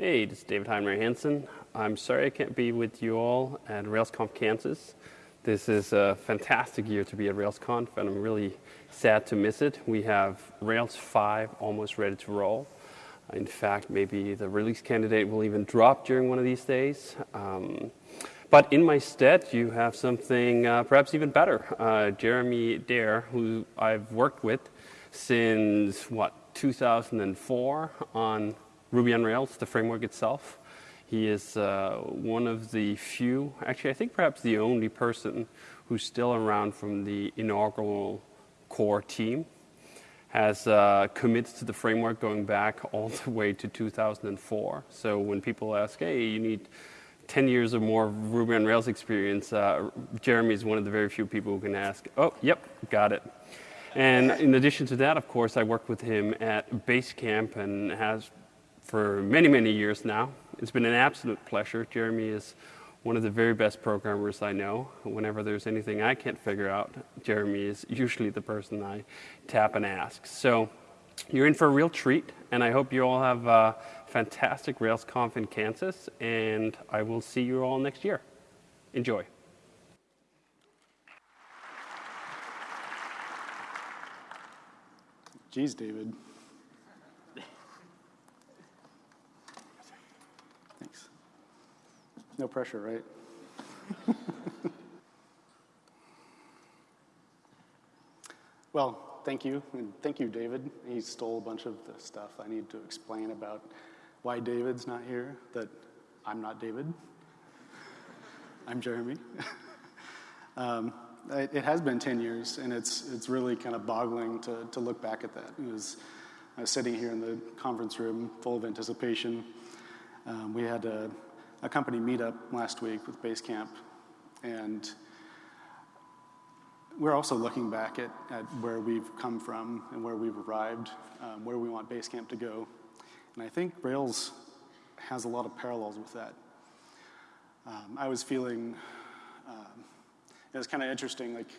Hey, this is David Heinemeier Hansson. I'm sorry I can't be with you all at RailsConf Kansas. This is a fantastic year to be at RailsConf, and I'm really sad to miss it. We have Rails 5 almost ready to roll. In fact, maybe the release candidate will even drop during one of these days. Um, but in my stead, you have something uh, perhaps even better. Uh, Jeremy Daer, who I've worked with since, what, 2004 on Ruby on Rails, the framework itself. He is uh, one of the few, actually, I think perhaps the only person who's still around from the inaugural core team. Has uh, committed to the framework going back all the way to 2004. So when people ask, hey, you need 10 years or more Ruby on Rails experience, uh, Jeremy is one of the very few people who can ask, oh, yep, got it. And in addition to that, of course, I worked with him at Basecamp and has for many, many years now. It's been an absolute pleasure. Jeremy is one of the very best programmers I know. Whenever there's anything I can't figure out, Jeremy is usually the person I tap and ask. So you're in for a real treat, and I hope you all have a fantastic RailsConf in Kansas, and I will see you all next year. Enjoy. Geez, David. Thanks. No pressure, right? well, thank you, and thank you, David. He stole a bunch of the stuff I need to explain about why David's not here, that I'm not David. I'm Jeremy. um, it, it, has been 10 years, and it's, it's really kind of boggling to, to look back at that. It was, I was sitting here in the conference room full of anticipation. Um, we had a, a company meetup last week with Basecamp, and we're also looking back at, at where we've come from and where we've arrived, um, where we want Basecamp to go. And I think Rails has a lot of parallels with that. Um, I was feeling um, it was kind of interesting, like,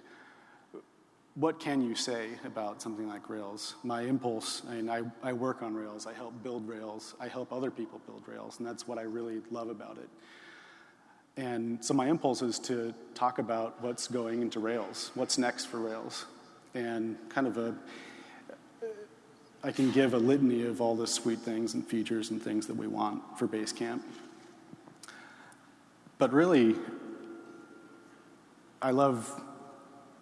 what can you say about something like Rails? My impulse, I mean, I, I work on Rails, I help build Rails, I help other people build Rails, and that's what I really love about it. And so my impulse is to talk about what's going into Rails, what's next for Rails, and kind of a, I can give a litany of all the sweet things and features and things that we want for Basecamp. But really, I love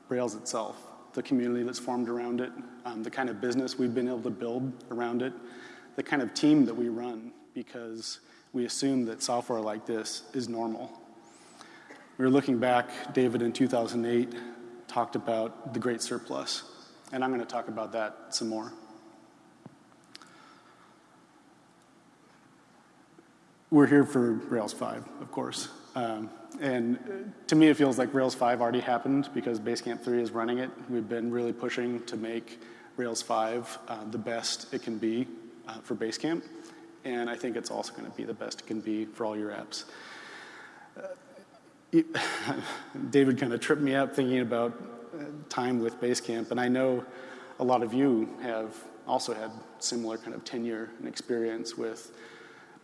Rails itself, the community that's formed around it, um, the kind of business we've been able to build around it, the kind of team that we run because we assume that software like this is normal. We were looking back, David in 2008 talked about the great surplus, and I'm going to talk about that some more. We're here for Rails 5, of course. Um, and to me, it feels like Rails 5 already happened because Basecamp 3 is running it. We've been really pushing to make Rails 5 uh, the best it can be uh, for Basecamp. And I think it's also going to be the best it can be for all your apps. Uh, David kind of tripped me up thinking about uh, time with Basecamp. And I know a lot of you have also had similar kind of tenure and experience with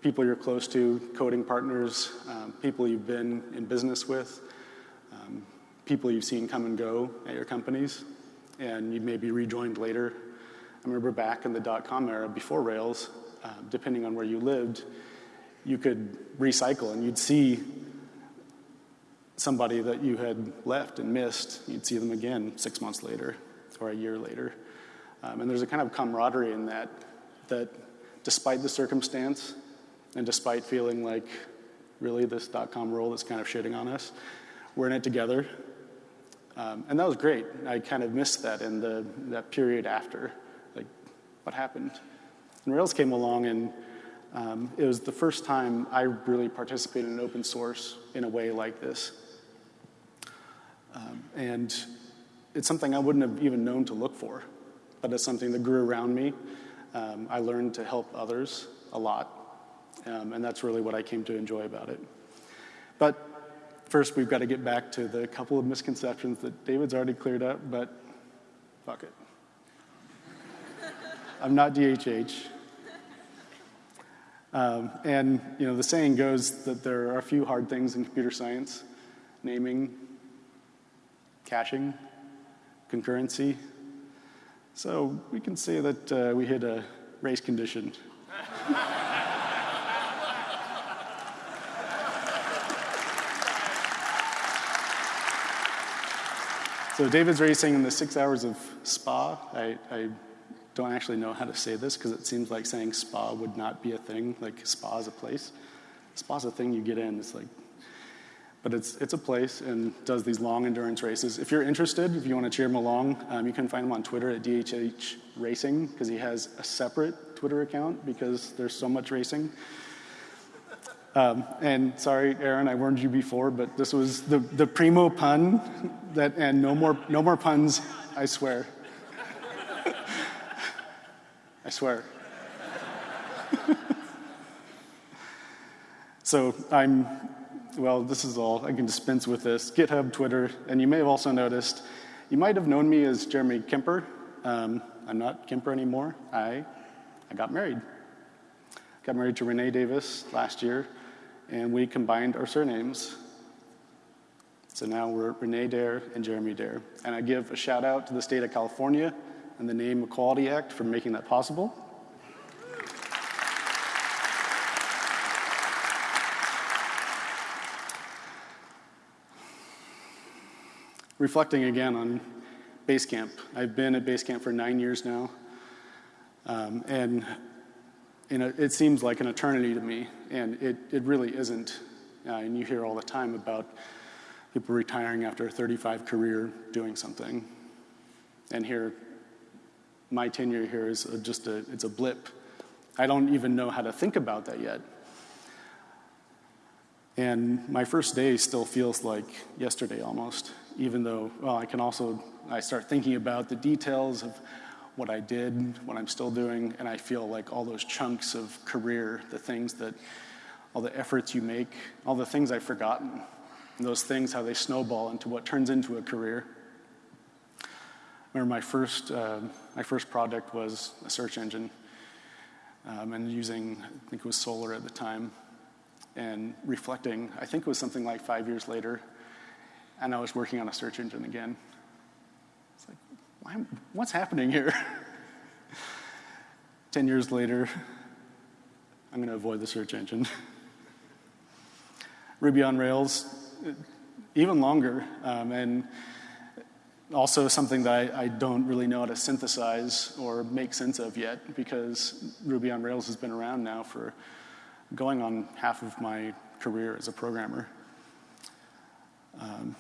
people you're close to, coding partners, um, people you've been in business with, um, people you've seen come and go at your companies, and you may be rejoined later. I remember back in the dot-com era before Rails, uh, depending on where you lived, you could recycle and you'd see somebody that you had left and missed, you'd see them again six months later or a year later. Um, and there's a kind of camaraderie in that, that despite the circumstance, and despite feeling like, really, this dot-com world is kind of shitting on us, we're in it together. Um, and that was great. I kind of missed that in the, that period after. Like, what happened? And Rails came along, and um, it was the first time I really participated in open source in a way like this. Um, and it's something I wouldn't have even known to look for, but it's something that grew around me. Um, I learned to help others a lot. Um, and that's really what I came to enjoy about it. But first, we've got to get back to the couple of misconceptions that David's already cleared up, but fuck it. I'm not DHH. Um, and you know, the saying goes that there are a few hard things in computer science: naming, caching, concurrency. So we can say that uh, we hit a race condition. so David's racing in the six hours of Spa. I, I don't actually know how to say this because it seems like saying spa would not be a thing. Like spa is a place. Spa is a thing you get in. It's like, but it's it's a place and does these long endurance races. If you're interested, if you want to cheer him along, um, you can find him on Twitter at DHH Racing because he has a separate Twitter account because there's so much racing. Um, and sorry, Aaron, I warned you before, but this was the, the primo pun that, and no more, no more puns, I swear. I swear. so I'm, well, this is all. I can dispense with this. GitHub, Twitter, and you may have also noticed, you might have known me as Jeremy Kemper. Um, I'm not Kemper anymore. I, I got married. Got married to Renee Davis last year, and we combined our surnames. So now we're Renee Daer and Jeremy Daer. And I give a shout out to the state of California and the Name Equality Act for making that possible. Reflecting again on Basecamp. I've been at Basecamp for nine years now, um, and know, it seems like an eternity to me, and it, it really isn't. Uh, and you hear all the time about people retiring after a 35 career doing something. And here, my tenure here is a, just a, it's a blip. I don't even know how to think about that yet. And my first day still feels like yesterday almost, even though, well, I can also, I start thinking about the details of what I did, what I'm still doing, and I feel like all those chunks of career, the things that, all the efforts you make, all the things I've forgotten, those things, how they snowball into what turns into a career remember my first, uh, my first project was a search engine um, and using, I think it was Solr at the time, and reflecting, I think it was something like five years later, and I was working on a search engine again. What's happening here? 10 years later, I'm going to avoid the search engine. Ruby on Rails, even longer, um, and also something that I, I, don't really know how to synthesize or make sense of yet because Ruby on Rails has been around now for going on half of my career as a programmer. Um,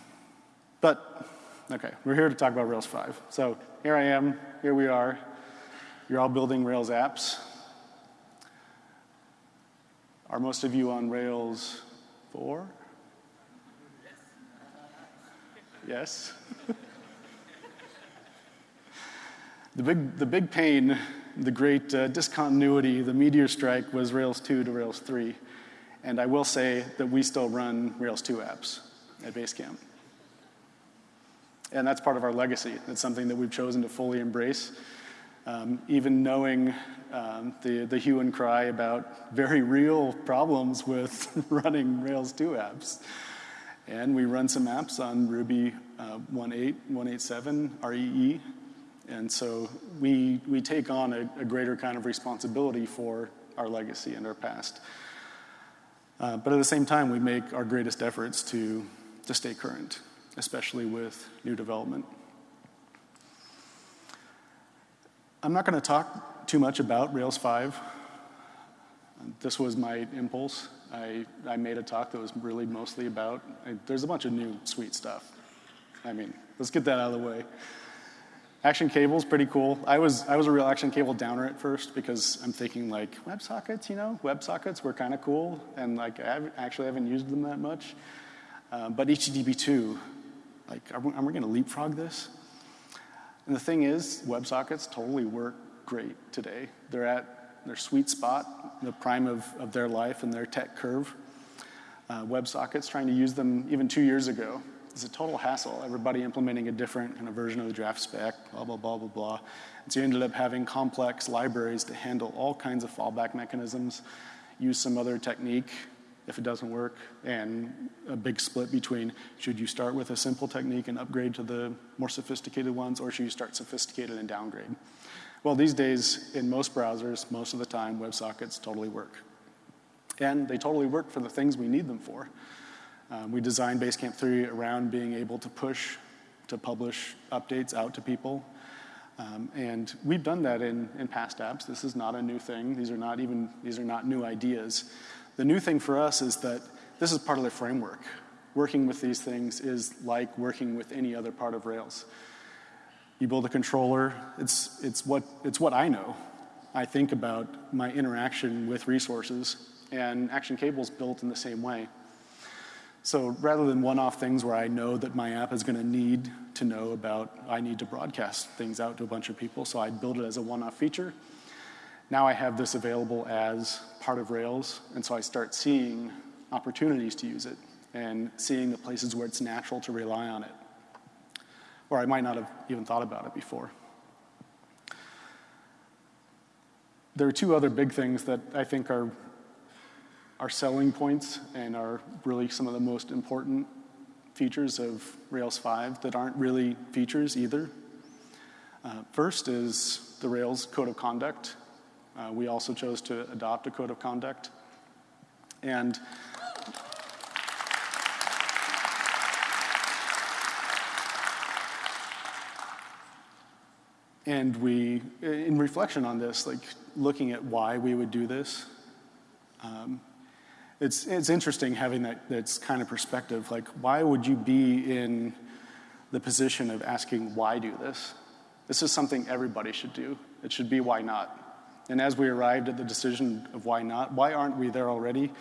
but, okay, we're here to talk about Rails 5. So here I am, here we are. You're all building Rails apps. Are most of you on Rails 4? Yes? The big, the big pain, the great uh, discontinuity, the meteor strike was Rails 2 to Rails 3. And I will say that we still run Rails 2 apps at Basecamp. And that's part of our legacy. It's something that we've chosen to fully embrace. Um, even knowing um, the, the hue and cry about very real problems with running Rails 2 apps. And we run some apps on Ruby uh, 1.8, 1.87, REE, and so we, we take on a, a greater kind of responsibility for our legacy and our past. Uh, but at the same time, we make our greatest efforts to, to stay current, especially with new development. I'm not going to talk too much about Rails 5. This was my impulse. I, I made a talk that was really mostly about, I, there's a bunch of new sweet stuff. I mean, let's get that out of the way. Action cable is pretty cool. I was, I was a real action cable downer at first because I'm thinking like WebSockets, you know, WebSockets were kind of cool and like I actually haven't used them that much. Uh, but HTTP2, like, are we, we going to leapfrog this? And the thing is, WebSockets totally work great today. They're at their sweet spot, the prime of, of their life and their tech curve. Uh, WebSockets, trying to use them even two years ago, is a total hassle. Everybody implementing a different kind of version of the draft spec, blah, blah, blah, blah, blah. And so you ended up having complex libraries to handle all kinds of fallback mechanisms. use some other technique if it doesn't work, and a big split between should you start with a simple technique and upgrade to the more sophisticated ones, or should you start sophisticated and downgrade? Well, these days, in most browsers, most of the time, WebSockets totally work. And they totally work for the things we need them for. Um, we designed Basecamp 3 around being able to push, to publish updates out to people. Um, and we've done that in, in past apps. This is not a new thing. These are not even, these are not new ideas. The new thing for us is that this is part of the framework. Working with these things is like working with any other part of Rails. You build a controller, it's, it's, what, it's what I know. I think about my interaction with resources, and Action Cable is built in the same way. So rather than one-off things where I know that my app is going to need to know about, I need to broadcast things out to a bunch of people, so I build it as a one-off feature. Now I have this available as part of Rails, and so I start seeing opportunities to use it and seeing the places where it's natural to rely on it or I might not have even thought about it before. There are two other big things that I think are, are selling points and are really some of the most important features of Rails 5 that aren't really features either. Uh, first is the Rails Code of Conduct. Uh, we also chose to adopt a Code of Conduct. And And we, in reflection on this, like looking at why we would do this, um, it's, it's interesting having that, that kind of perspective. Like, why would you be in the position of asking, why do this? This is something everybody should do. It should be, why not? And as we arrived at the decision of why not, why aren't we there already?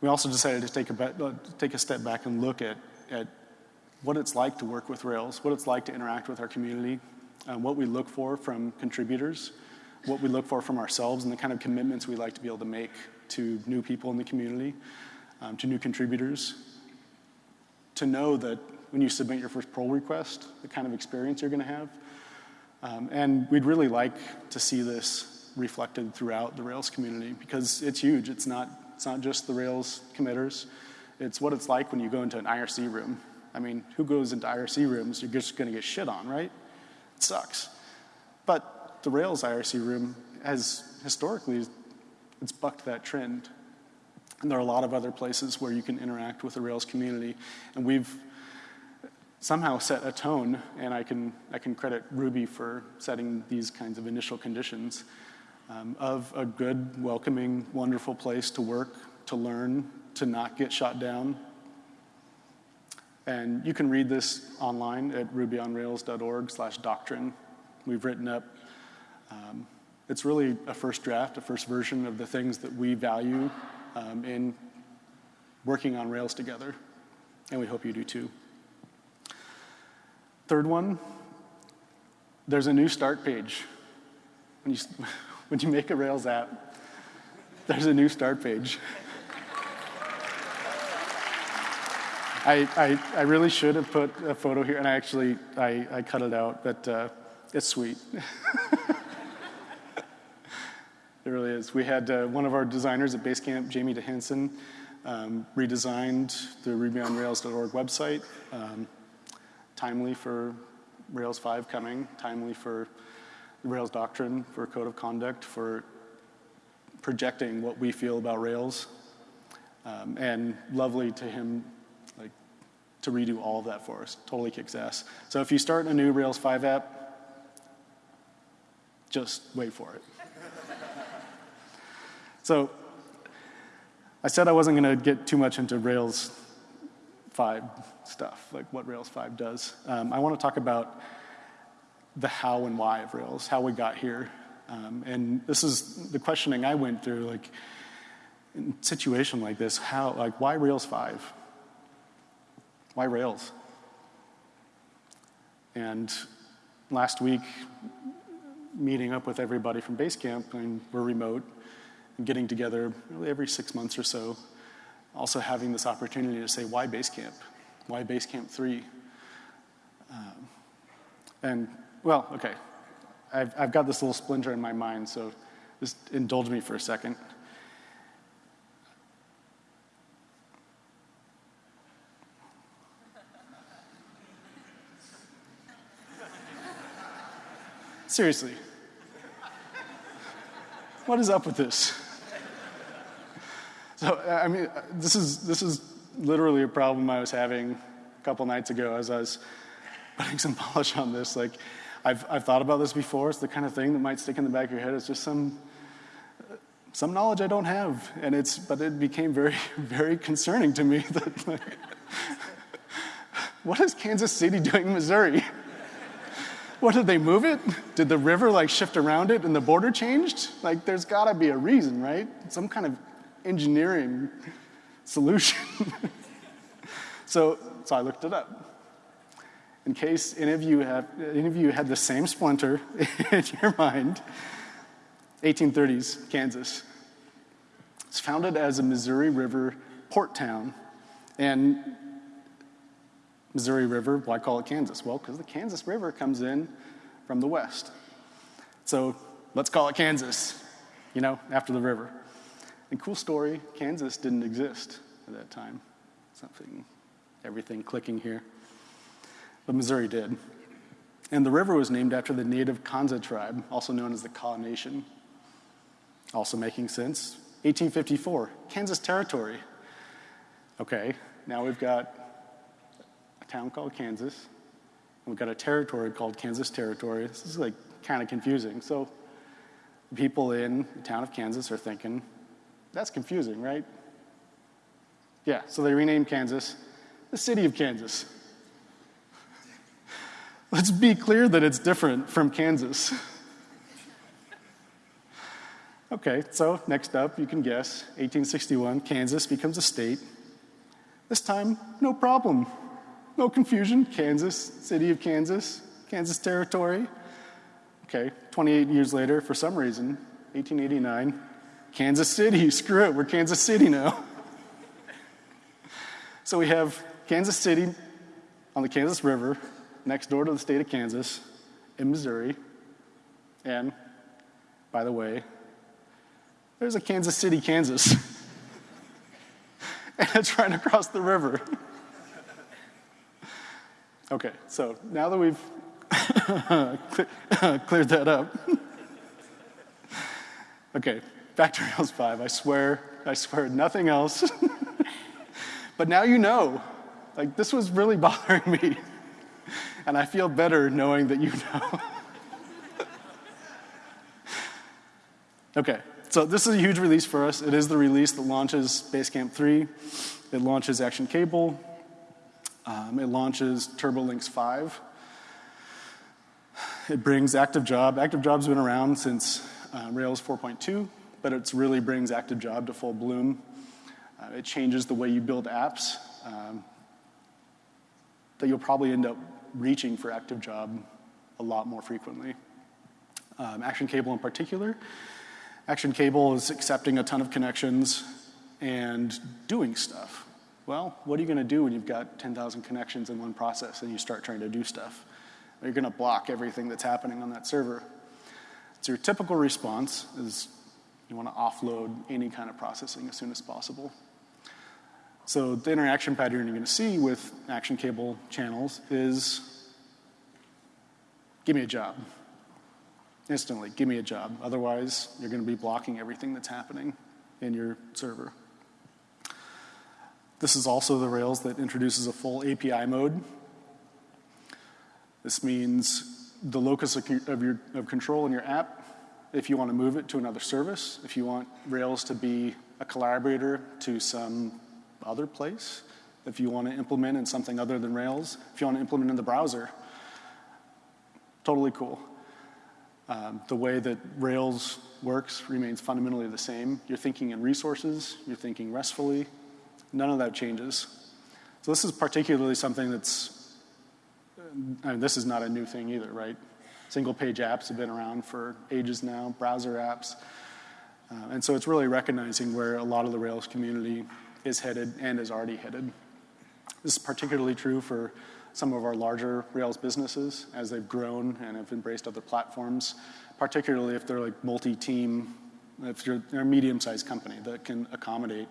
We also decided to take a, uh, take a step back and look at, at what it's like to work with Rails, what it's like to interact with our community, um, what we look for from contributors, what we look for from ourselves, and the kind of commitments we like to be able to make to new people in the community, um, to new contributors. To know that when you submit your first pull request, the kind of experience you're going to have. Um, and we'd really like to see this reflected throughout the Rails community because it's huge. It's not, it's not just the Rails committers. It's what it's like when you go into an IRC room. I mean, who goes into IRC rooms? You're just going to get shit on, right? It sucks. But the Rails IRC room has historically, it's bucked that trend. And there are a lot of other places where you can interact with the Rails community. And we've somehow set a tone, and I can, I can credit Ruby for setting these kinds of initial conditions um, of a good, welcoming, wonderful place to work, to learn, to not get shot down, and you can read this online at rubyonrails.org slash doctrine. We've written up, um, it's really a first draft, a first version of the things that we value um, in working on Rails together. And we hope you do too. Third one, there's a new start page. When you, when you make a Rails app, there's a new start page. I, I, I, really should have put a photo here, and I actually I, I cut it out, but uh, it's sweet. it really is. We had uh, one of our designers at Basecamp, Jamie Dihiansan, um, redesigned the RubyOnRails.org website, um, timely for Rails 5 coming, timely for Rails doctrine, for code of conduct, for projecting what we feel about Rails, um, and lovely to him like to redo all of that for us. Totally kicks ass. So if you start a new Rails 5 app, just wait for it. so I said I wasn't going to get too much into Rails 5 stuff, like what Rails 5 does. Um, I want to talk about the how and why of Rails, how we got here. Um, and this is the questioning I went through, like, in a situation like this, how, like, why Rails 5? Why Rails? And last week, meeting up with everybody from Basecamp, and we're remote, and getting together really every six months or so, also having this opportunity to say, why Basecamp? Why Basecamp 3? Um, and, well, okay. I've, I've got this little splinter in my mind, so just indulge me for a second. Seriously. What is up with this? So, I mean, this is, this is literally a problem I was having a couple nights ago as I was putting some polish on this. Like, I've, I've thought about this before. It's the kind of thing that might stick in the back of your head. It's just some, some knowledge I don't have. And it's, but it became very, very concerning to me that, like, what is Kansas City doing in Missouri? What, did they move it? Did the river like shift around it and the border changed? Like, there's gotta be a reason, right? Some kind of engineering solution. so, so I looked it up. In case any of you have, any of you had the same splinter in your mind, 1830s, Kansas. It's founded as a Missouri River port town, and Missouri River, why call it Kansas? Well, because the Kansas River comes in from the west. So let's call it Kansas, you know, after the river. And cool story Kansas didn't exist at that time. Something, everything clicking here. But Missouri did. And the river was named after the native Kansa tribe, also known as the Kaw Nation. Also making sense. 1854, Kansas Territory. Okay, now we've got a town called Kansas. And we've got a territory called Kansas Territory. This is like kind of confusing. So people in the town of Kansas are thinking, that's confusing, right? Yeah, so they renamed Kansas the city of Kansas. Let's be clear that it's different from Kansas. okay, so next up, you can guess 1861, Kansas becomes a state. This time, no problem. No confusion. Kansas, city of Kansas, Kansas Territory. Okay, 28 years later, for some reason, 1889, Kansas City. Screw it, we're Kansas City now. so we have Kansas City on the Kansas River, next door to the state of Kansas, in Missouri. And, by the way, there's a Kansas City, Kansas. and it's right across the river. Okay, so now that we've cleared that up. okay, back to Rails 5. I swear, I swear nothing else. but now you know. Like, this was really bothering me. And I feel better knowing that you know. okay, so this is a huge release for us. It is the release that launches Basecamp 3. It launches Action Cable. Um, it launches TurboLinks 5. It brings Active Job. Active Job's been around since uh, Rails 4.2, but it really brings Active Job to full bloom. Uh, it changes the way you build apps um, that you'll probably end up reaching for Active Job a lot more frequently. Um, Action Cable in particular. Action Cable is accepting a ton of connections and doing stuff. Well, what are you going to do when you've got 10,000 connections in one process and you start trying to do stuff? You're going to block everything that's happening on that server. So your typical response is you want to offload any kind of processing as soon as possible. So the interaction pattern you're going to see with action cable channels is give me a job. Instantly, give me a job. Otherwise, you're going to be blocking everything that's happening in your server. This is also the Rails that introduces a full API mode. This means the locus of, your, of control in your app, if you want to move it to another service, if you want Rails to be a collaborator to some other place, if you want to implement in something other than Rails, if you want to implement in the browser, totally cool. Um, the way that Rails works remains fundamentally the same. You're thinking in resources, you're thinking RESTfully, None of that changes. So this is particularly something that's, I mean, this is not a new thing either, right? Single page apps have been around for ages now, browser apps. Uh, and so it's really recognizing where a lot of the Rails community is headed and is already headed. This is particularly true for some of our larger Rails businesses as they've grown and have embraced other platforms, particularly if they're like multi-team, if you're a medium-sized company that can accommodate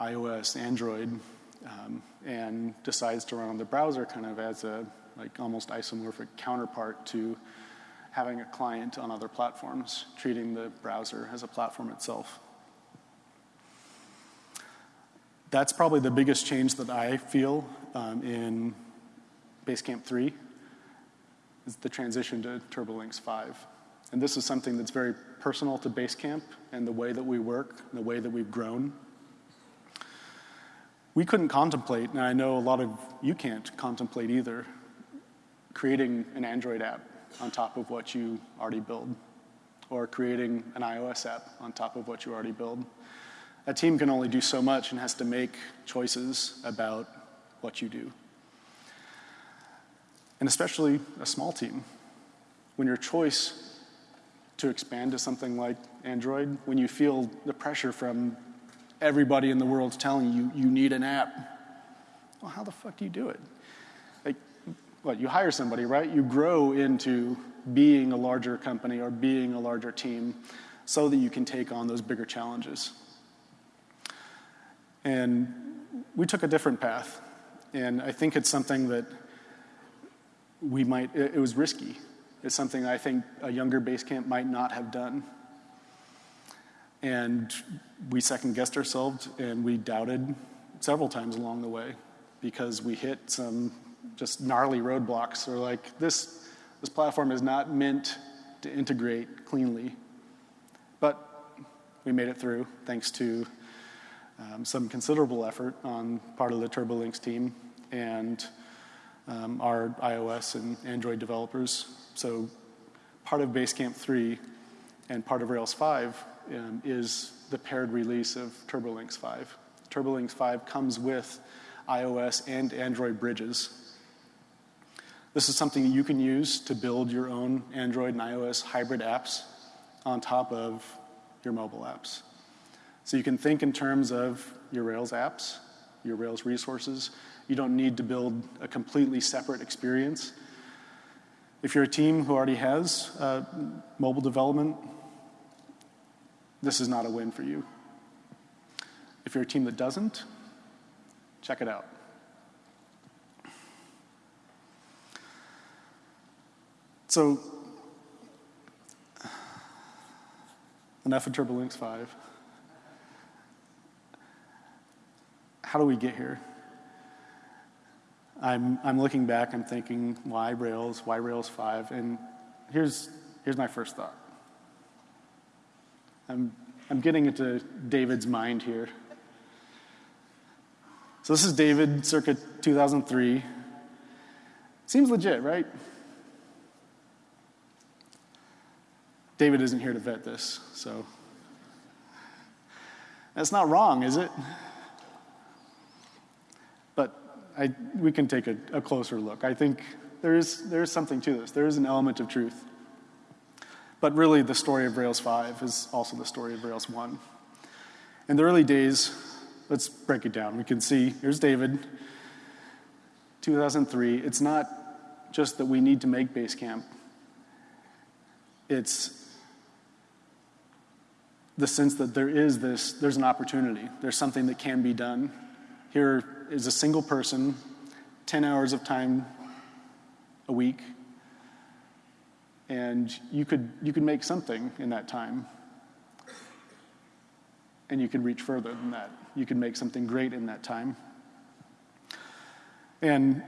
iOS, Android, um, and decides to run on the browser kind of as a like almost isomorphic counterpart to having a client on other platforms, treating the browser as a platform itself. That's probably the biggest change that I feel um, in Basecamp 3 is the transition to TurboLinks 5. And this is something that's very personal to Basecamp and the way that we work, and the way that we've grown. We couldn't contemplate, and I know a lot of you can't contemplate either, creating an Android app on top of what you already build, or creating an iOS app on top of what you already build. A team can only do so much and has to make choices about what you do. And especially a small team. When your choice to expand to something like Android, when you feel the pressure from everybody in the world telling you you need an app, well, how the fuck do you do it? Like, what, you hire somebody, right? You grow into being a larger company or being a larger team so that you can take on those bigger challenges. And we took a different path. And I think it's something that we might, it, was risky. It's something I think a younger base camp might not have done. And we second guessed ourselves and we doubted several times along the way because we hit some just gnarly roadblocks. Or like, this, this platform is not meant to integrate cleanly. But we made it through thanks to um, some considerable effort on part of the TurboLinks team and um, our iOS and Android developers. So part of Basecamp 3 and part of Rails 5 um, is the paired release of TurboLinks 5. TurboLinks 5 comes with iOS and Android bridges. This is something that you can use to build your own Android and iOS hybrid apps on top of your mobile apps. So you can think in terms of your Rails apps, your Rails resources. You don't need to build a completely separate experience. If you're a team who already has uh, mobile development, this is not a win for you. If you're a team that doesn't, check it out. So, enough of TurboLinks 5. How do we get here? I'm, I'm looking back, I'm thinking, why Rails, why Rails 5? And here's, here's my first thought. I'm, I'm getting into David's mind here. So this is David circa 2003. Seems legit, right? David isn't here to vet this, so. That's not wrong, is it? I, we can take a, a closer look. I think there is, there is something to this. There is an element of truth. But really, the story of Rails 5 is also the story of Rails 1. In the early days, let's break it down. We can see here's David, 2003. It's not just that we need to make Basecamp, it's the sense that there is this, there's an opportunity, there's something that can be done. Here is a single person, 10 hours of time a week, and you could, you could make something in that time. And you could reach further than that. You could make something great in that time. And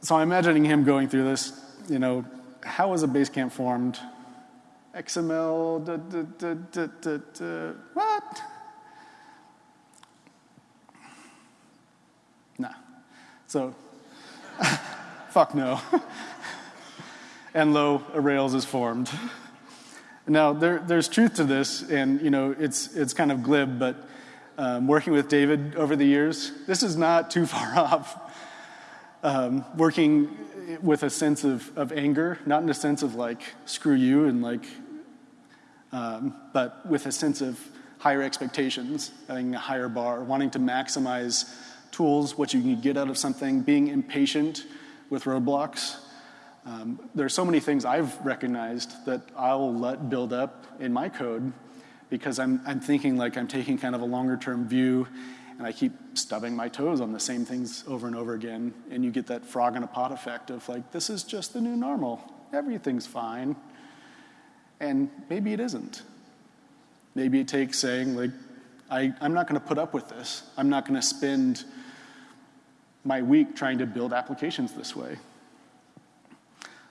so I'm imagining him going through this, you know, how was a base camp formed? XML, da, da, da, what? So, fuck no. and lo, a Rails is formed. Now, there, there's truth to this, and you know, it's, it's kind of glib, but um, working with David over the years, this is not too far off. Um, working with a sense of, of anger, not in a sense of like, screw you, and like, um, but with a sense of higher expectations, having a higher bar, wanting to maximize tools, what you can get out of something, being impatient with roadblocks. Um, there are so many things I've recognized that I'll let build up in my code because I'm, I'm thinking like I'm taking kind of a longer term view and I keep stubbing my toes on the same things over and over again. And you get that frog in a pot effect of like, this is just the new normal. Everything's fine. And maybe it isn't. Maybe it takes saying, like, I, I'm not going to put up with this. I'm not going to spend my week trying to build applications this way.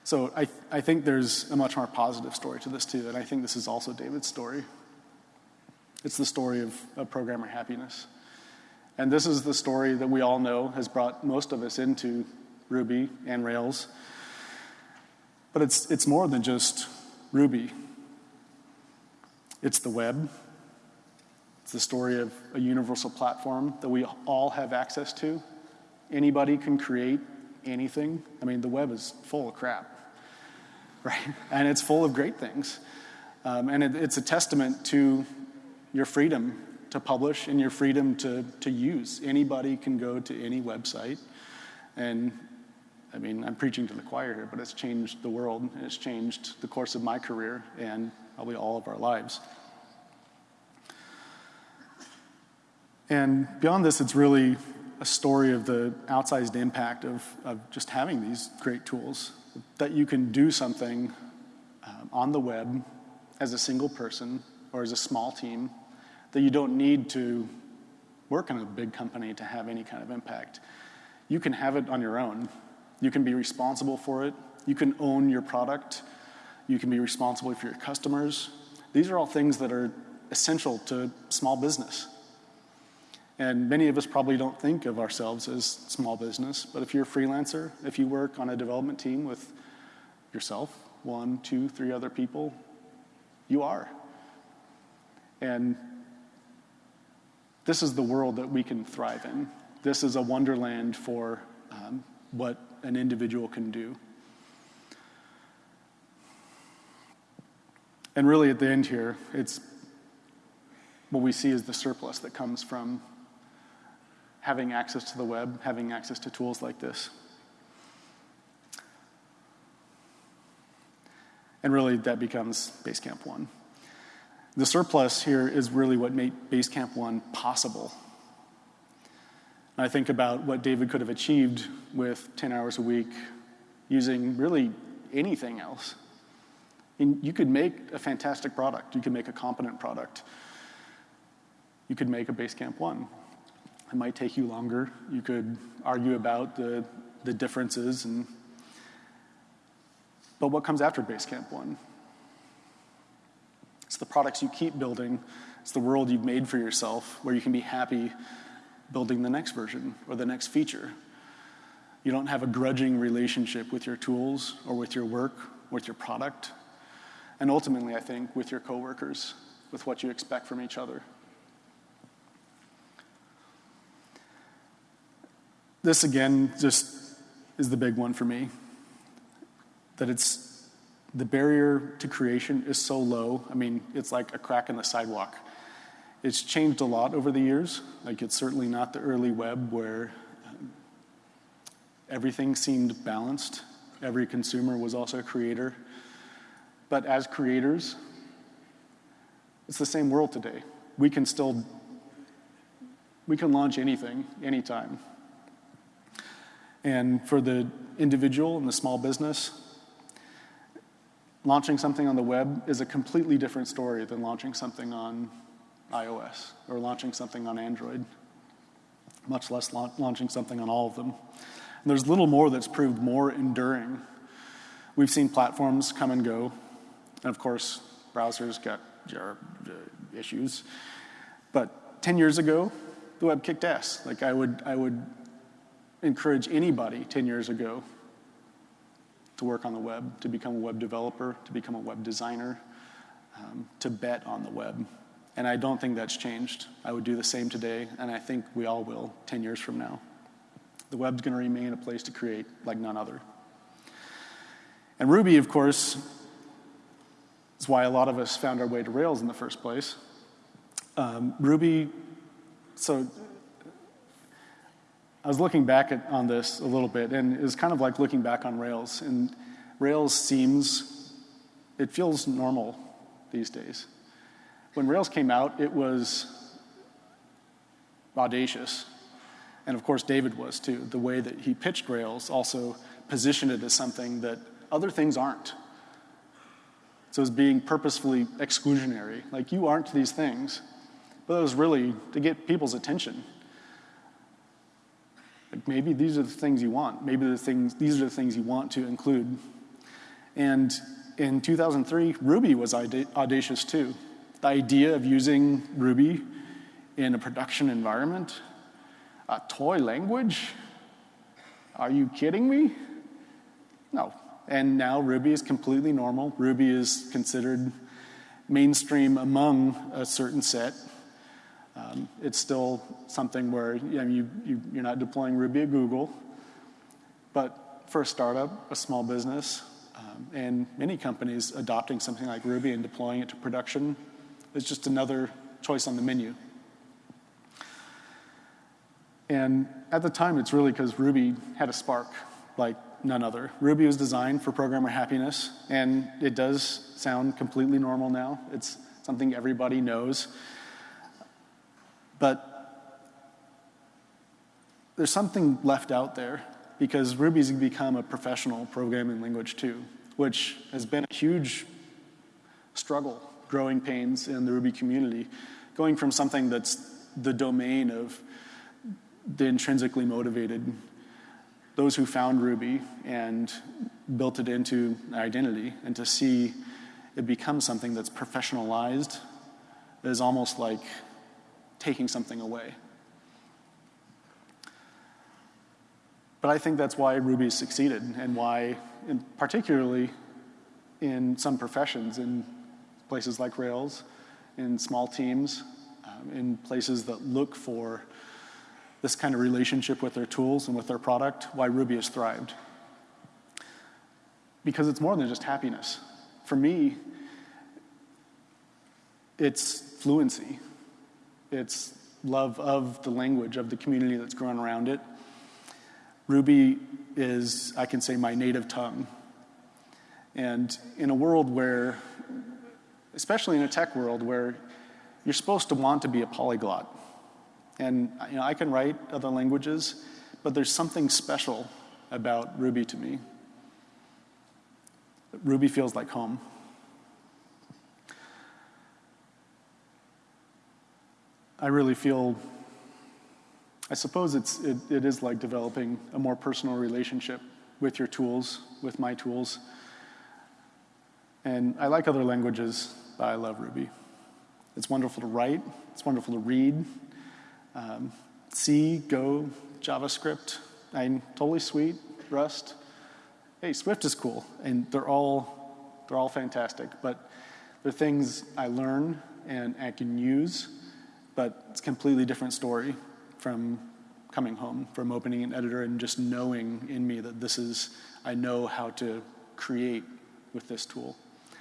So I, I think there's a much more positive story to this too, and I think this is also David's story. It's the story of, of programmer happiness. And this is the story that we all know has brought most of us into Ruby and Rails. But it's, it's more than just Ruby. It's the web. It's the story of a universal platform that we all have access to. Anybody can create anything. I mean, the web is full of crap, right? And it's full of great things. Um, and it, it's a testament to your freedom to publish and your freedom to, to use. Anybody can go to any website. And I mean, I'm preaching to the choir here, but it's changed the world and it's changed the course of my career and probably all of our lives. And beyond this, it's really a story of the outsized impact of, of just having these great tools, that you can do something um, on the web as a single person or as a small team that you don't need to work in a big company to have any kind of impact. You can have it on your own. You can be responsible for it. You can own your product. You can be responsible for your customers. These are all things that are essential to small business. And many of us probably don't think of ourselves as small business, but if you're a freelancer, if you work on a development team with yourself, one, two, three other people, you are. And this is the world that we can thrive in. This is a wonderland for um, what an individual can do. And really, at the end here, it's what we see is the surplus that comes from having access to the web, having access to tools like this. And really, that becomes Basecamp 1. The surplus here is really what made Basecamp 1 possible. And I think about what David could have achieved with 10 hours a week using really anything else. And you could make a fantastic product. You could make a competent product. You could make a Basecamp 1. It might take you longer. You could argue about the, the differences. And, but what comes after Basecamp 1? It's the products you keep building. It's the world you've made for yourself where you can be happy building the next version or the next feature. You don't have a grudging relationship with your tools or with your work, with your product, and ultimately, I think, with your coworkers, with what you expect from each other. This, again, just is the big one for me that it's the barrier to creation is so low. I mean, it's like a crack in the sidewalk. It's changed a lot over the years. Like, it's certainly not the early web where everything seemed balanced. Every consumer was also a creator. But as creators, it's the same world today. We can still we can launch anything anytime. And for the individual and the small business, launching something on the web is a completely different story than launching something on iOS or launching something on Android, much less la- launching something on all of them. And there's little more that's proved more enduring. We've seen platforms come and go, and of course, browsers got uh, issues. But 10 years ago, the web kicked ass. Like I would, I would encourage anybody 10 years ago to work on the web, to become a web developer, to become a web designer, um, to bet on the web. And I don't think that's changed. I would do the same today, and I think we all will 10 years from now. The web's going to remain a place to create like none other. And Ruby, of course, is why a lot of us found our way to Rails in the first place. Um, Ruby, so I was looking back at, on this a little bit, and it was kind of like looking back on Rails. And Rails seems, it feels normal these days. When Rails came out, it was audacious. And of course, David was too. The way that he pitched Rails also positioned it as something that other things aren't. So it's being purposefully exclusionary. Like, you aren't these things. But it was really to get people's attention. Like maybe these are the things you want. Maybe the things, these are the things you want to include. And in 2003, Ruby was audacious too. The idea of using Ruby in a production environment, a toy language? Are you kidding me? No. And now Ruby is completely normal. Ruby is considered mainstream among a certain set. Um, it's still something where you know, you, you, you're not deploying Ruby at Google. But for a startup, a small business, um, and many companies adopting something like Ruby and deploying it to production is just another choice on the menu. And at the time, it's really because Ruby had a spark like none other. Ruby was designed for programmer happiness, and it does sound completely normal now. It's something everybody knows. But there's something left out there because Ruby's become a professional programming language too, which has been a huge struggle, growing pains in the Ruby community, going from something that's the domain of the intrinsically motivated, those who found Ruby and built it into identity, and to see it become something that's professionalized is almost like taking something away. But I think that's why Ruby succeeded, and why, in particularly in some professions, in places like Rails, in small teams, um, in places that look for this kind of relationship with their tools and with their product, why Ruby has thrived. Because it's more than just happiness. For me, it's fluency, it's love of the language, of the community that's grown around it. Ruby is, I can say, my native tongue. And in a world where, especially in a tech world, where you're supposed to want to be a polyglot, and you know, I can write other languages, but there's something special about Ruby to me. Ruby feels like home. I really feel, I suppose it's, it, it is like developing a more personal relationship with your tools, with my tools. And I like other languages, but I love Ruby. It's wonderful to write, it's wonderful to read, um, C, Go, JavaScript, I'm totally sweet, Rust. Hey, Swift is cool, and they're all, they're all fantastic, but they're things I learn and I can use, but it's a completely different story from coming home, from opening an editor and just knowing in me that this is, I know how to create with this tool.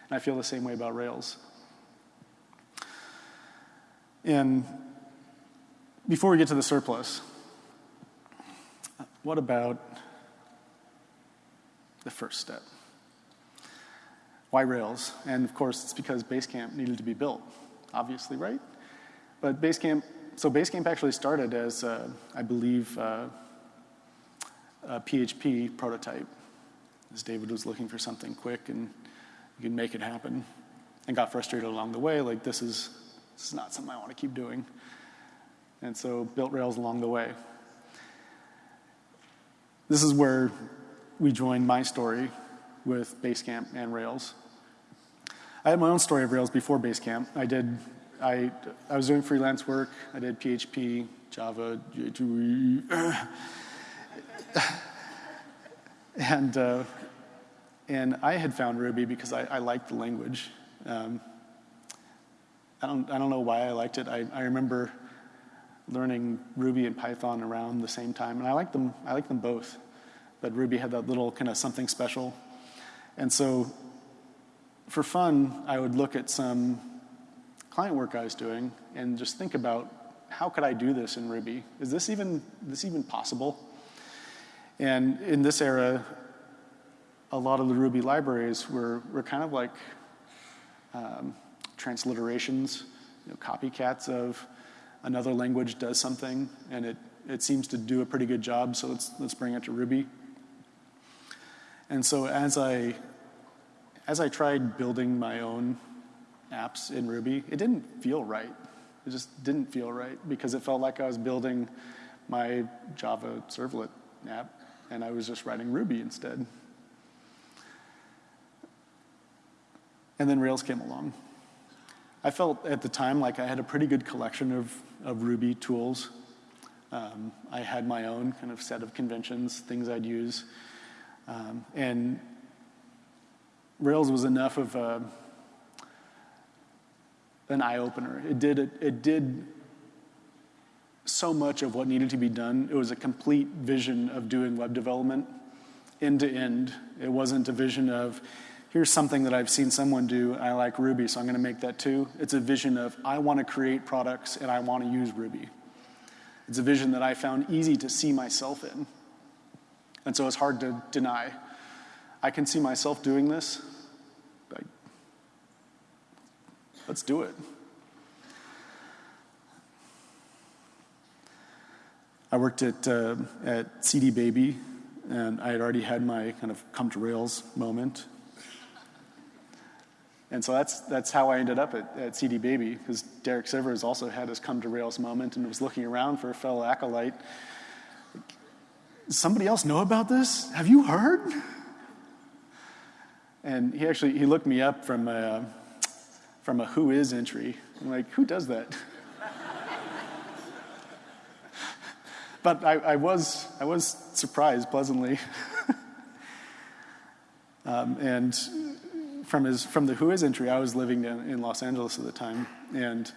And I feel the same way about Rails. And before we get to the surplus, what about the first step? Why Rails? And of course, it's because Basecamp needed to be built, obviously, right? But Basecamp, so Basecamp actually started as, uh, I believe, uh, a PHP prototype, as David was looking for something quick and you could make it happen, and got frustrated along the way, like this is, this is not something I want to keep doing and so built Rails along the way. This is where we joined my story with Basecamp and Rails. I had my own story of Rails before Basecamp. I did, I, I was doing freelance work. I did PHP, Java, and uh, and I had found Ruby because I, I liked the language. Um, I don't I don't know why I liked it. I, I remember learning Ruby and Python around the same time, and I like them. I like them both, but Ruby had that little kind of something special, and so for fun, I would look at some client work I was doing and just think about how could I do this in Ruby? Is this even this even possible? And in this era, a lot of the Ruby libraries were, were kind of like um, transliterations, you know, copycats of another language does something and it, it seems to do a pretty good job, so let's, let's bring it to Ruby. And so as I, as I tried building my own apps in Ruby, it didn't feel right. It just didn't feel right because it felt like I was building my Java servlet app and I was just writing Ruby instead. And then Rails came along. I felt at the time like I had a pretty good collection of, of Ruby tools. Um, I had my own kind of set of conventions, things I'd use. Um, and Rails was enough of a, an eye opener. It did, it, it did so much of what needed to be done. It was a complete vision of doing web development end to end. It wasn't a vision of, here's something that I've seen someone do, I like Ruby, so I'm going to make that too. It's a vision of, I want to create products and I want to use Ruby. It's a vision that I found easy to see myself in. And so it's hard to deny. I can see myself doing this. Like, let's do it. I worked at, uh, at CD Baby, and I had already had my kind of come to Rails moment. And so that's, that's how I ended up at, at CD Baby, because Derek Sivers also had his come to Rails moment and was looking around for a fellow acolyte. Somebody else know about this? Have you heard? And he actually he looked me up from a, from a who is entry. I'm like, who does that? but I, I, was I was surprised pleasantly. um, and from his from the who is entry, I was living in, in Los Angeles at the time, and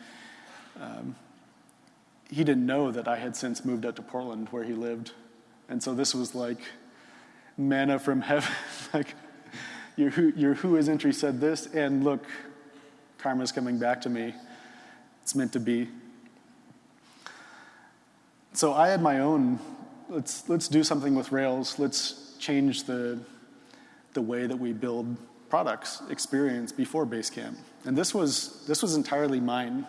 um, he didn't know that I had since moved out to Portland, where he lived, and so this was like manna from heaven. like your your Whois entry said this, and look, karma's coming back to me. It's meant to be. So I had my own. Let's let's do something with Rails. Let's change the the way that we build products experience before Basecamp. And this was, this was entirely mine.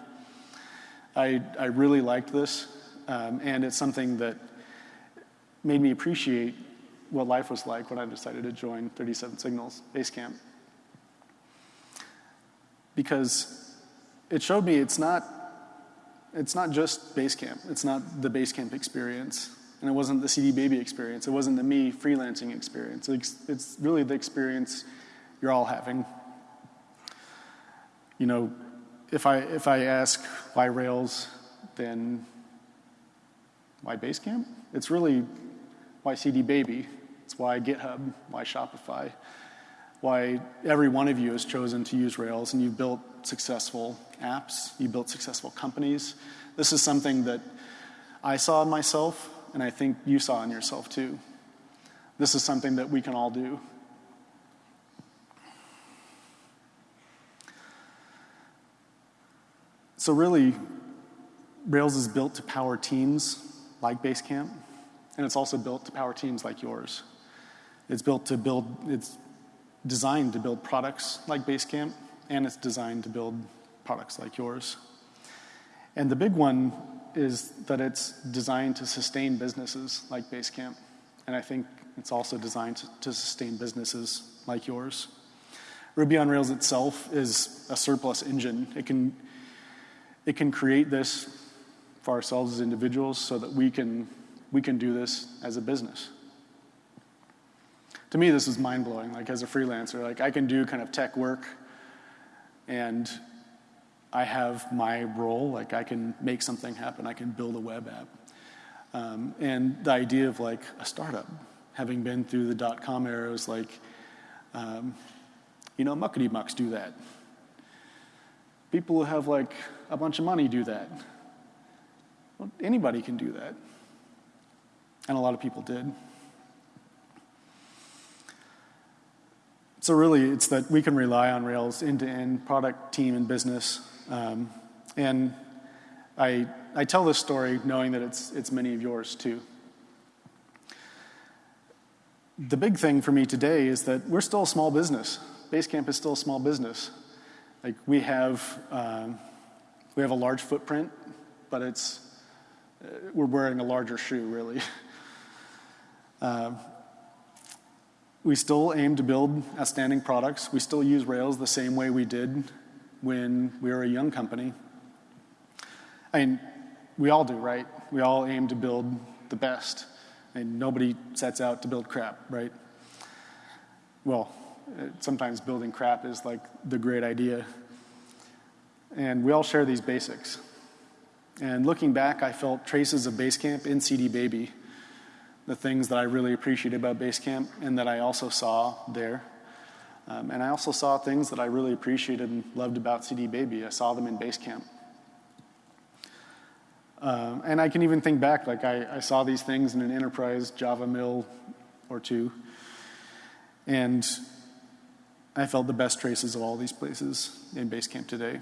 I, I really liked this, um, and it's something that made me appreciate what life was like when I decided to join 37 Signals Basecamp. Because it showed me it's not, it's not just Basecamp, it's not the Basecamp experience. And it wasn't the CD Baby experience. It wasn't the me freelancing experience. It's, really the experience you're all having. You know, if I, if I ask why Rails, then why Basecamp? It's really why CD Baby. It's why GitHub, why Shopify, why every one of you has chosen to use Rails and you've built successful apps, you built successful companies. This is something that I saw in myself, and I think you saw in yourself too. This is something that we can all do. So really, Rails is built to power teams like Basecamp, and it's also built to power teams like yours. It's built to build, it's designed to build products like Basecamp, and it's designed to build products like yours. And the big one is that it's designed to sustain businesses like Basecamp. And I think it's also designed to, sustain businesses like yours. Ruby on Rails itself is a surplus engine. It can it can create this for ourselves as individuals so that we can, we can do this as a business. To me, this is mind blowing. Like, as a freelancer, like, I can do kind of tech work and I have my role. Like, I can make something happen, I can build a web app. Um, and the idea of like a startup, having been through the dot com era, is like, um, you know, muckety mucks do that. People who have like a bunch of money do that. Well, anybody can do that. And a lot of people did. So, really, it's that we can rely on Rails end to end, product, team, and business. Um, and I, I tell this story knowing that it's, it's many of yours too. The big thing for me today is that we're still a small business. Basecamp is still a small business. Like we have, um, we have a large footprint, but it's, uh, we're wearing a larger shoe, really. uh, we still aim to build outstanding products. We still use Rails the same way we did when we were a young company. I mean, we all do, right? We all aim to build the best. And nobody sets out to build crap, right? Well, sometimes building crap is like the great idea. And we all share these basics. And looking back, I felt traces of Basecamp in CD Baby the things that I really appreciated about Basecamp and that I also saw there. Um, and I also saw things that I really appreciated and loved about CD Baby. I saw them in Basecamp. Um, and I can even think back, like I, I, saw these things in an enterprise Java mill or two. And I felt the best traces of all these places in Basecamp today.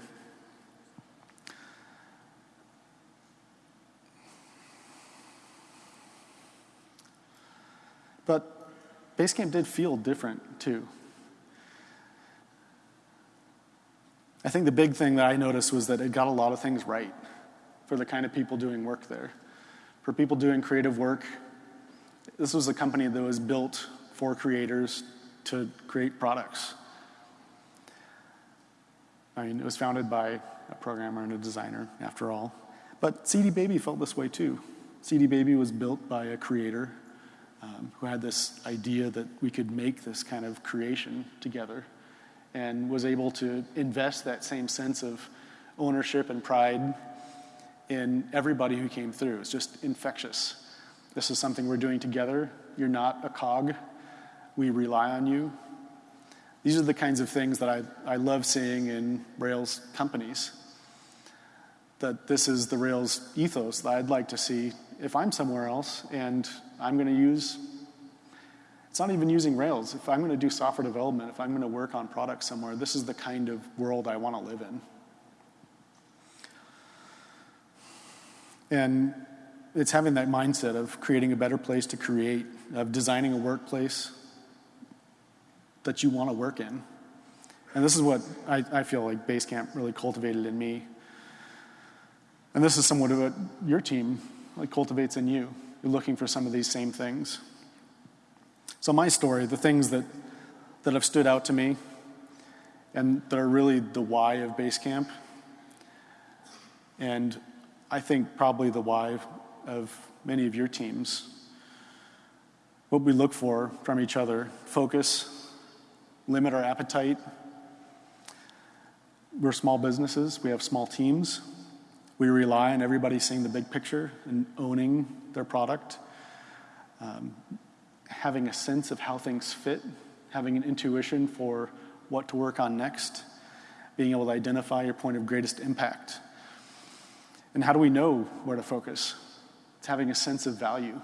But Basecamp did feel different too. I think the big thing that I noticed was that it got a lot of things right for the kind of people doing work there. For people doing creative work, this was a company that was built for creators to create products. I mean, it was founded by a programmer and a designer, after all. But CD Baby felt this way too. CD Baby was built by a creator um, who had this idea that we could make this kind of creation together and was able to invest that same sense of ownership and pride in everybody who came through. It's just infectious. This is something we're doing together. You're not a cog. We rely on you. These are the kinds of things that I, I love seeing in Rails companies. That this is the Rails ethos that I'd like to see if I'm somewhere else and I'm going to use, it's not even using Rails. If I'm going to do software development, if I'm going to work on products somewhere, this is the kind of world I want to live in. And it's having that mindset of creating a better place to create, of designing a workplace that you want to work in. And this is what I, I feel like Basecamp really cultivated in me. And this is somewhat of what your team like cultivates in you. You're looking for some of these same things. So, my story, the things that, that have stood out to me and that are really the why of Basecamp, and I think probably the why of many of your teams, what we look for from each other focus, limit our appetite. We're small businesses, we have small teams. We rely on everybody seeing the big picture and owning their product, um, having a sense of how things fit, having an intuition for what to work on next, being able to identify your point of greatest impact. And how do we know where to focus? It's having a sense of value,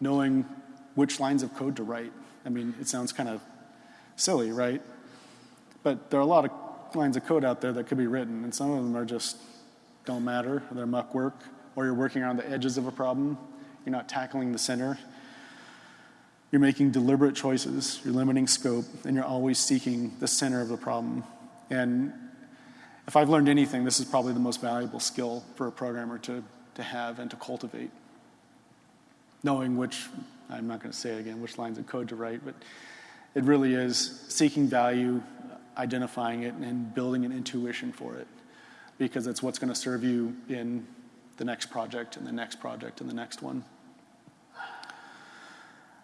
knowing which lines of code to write. I mean, it sounds kind of silly, right? But there are a lot of lines of code out there that could be written, and some of them are just don't matter, they're muck work, or you're working around the edges of a problem, you're not tackling the center. You're making deliberate choices, you're limiting scope, and you're always seeking the center of the problem. And if I've learned anything, this is probably the most valuable skill for a programmer to, to have and to cultivate. Knowing which, I'm not going to say again, which lines of code to write, but it really is seeking value, identifying it, and building an intuition for it because it's what's going to serve you in the next project and the next project and the next one.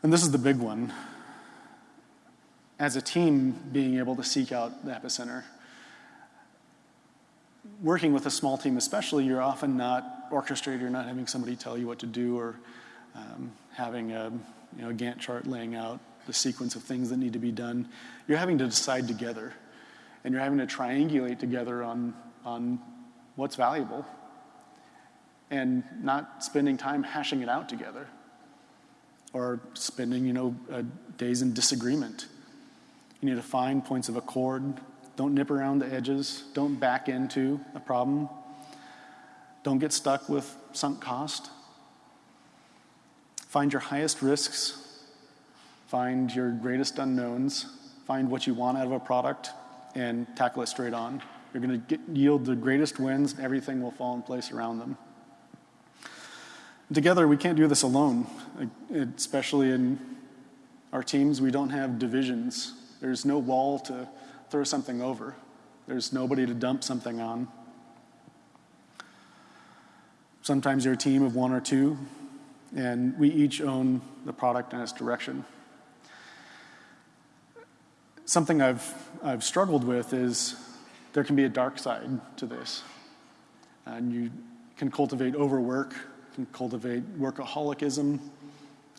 And this is the big one. As a team, being able to seek out the epicenter. Working with a small team, especially, you're often not orchestrated, you're not having somebody tell you what to do or um, having a, you know, Gantt chart laying out the sequence of things that need to be done. You're having to decide together, and you're having to triangulate together on on what's valuable and not spending time hashing it out together or spending, you know, uh, days in disagreement. You need to find points of accord. Don't nip around the edges. Don't back into a problem. Don't get stuck with sunk cost. Find your highest risks. Find your greatest unknowns. Find what you want out of a product and tackle it straight on. You're going to yield the greatest wins, and everything will fall in place around them. Together, we can't do this alone, especially in our teams, we don't have divisions. There's no wall to throw something over. There's nobody to dump something on. Sometimes you're a team of one or two, and we each own the product and its direction. Something I've, I've struggled with is there can be a dark side to this. And you can cultivate overwork, can cultivate workaholicism.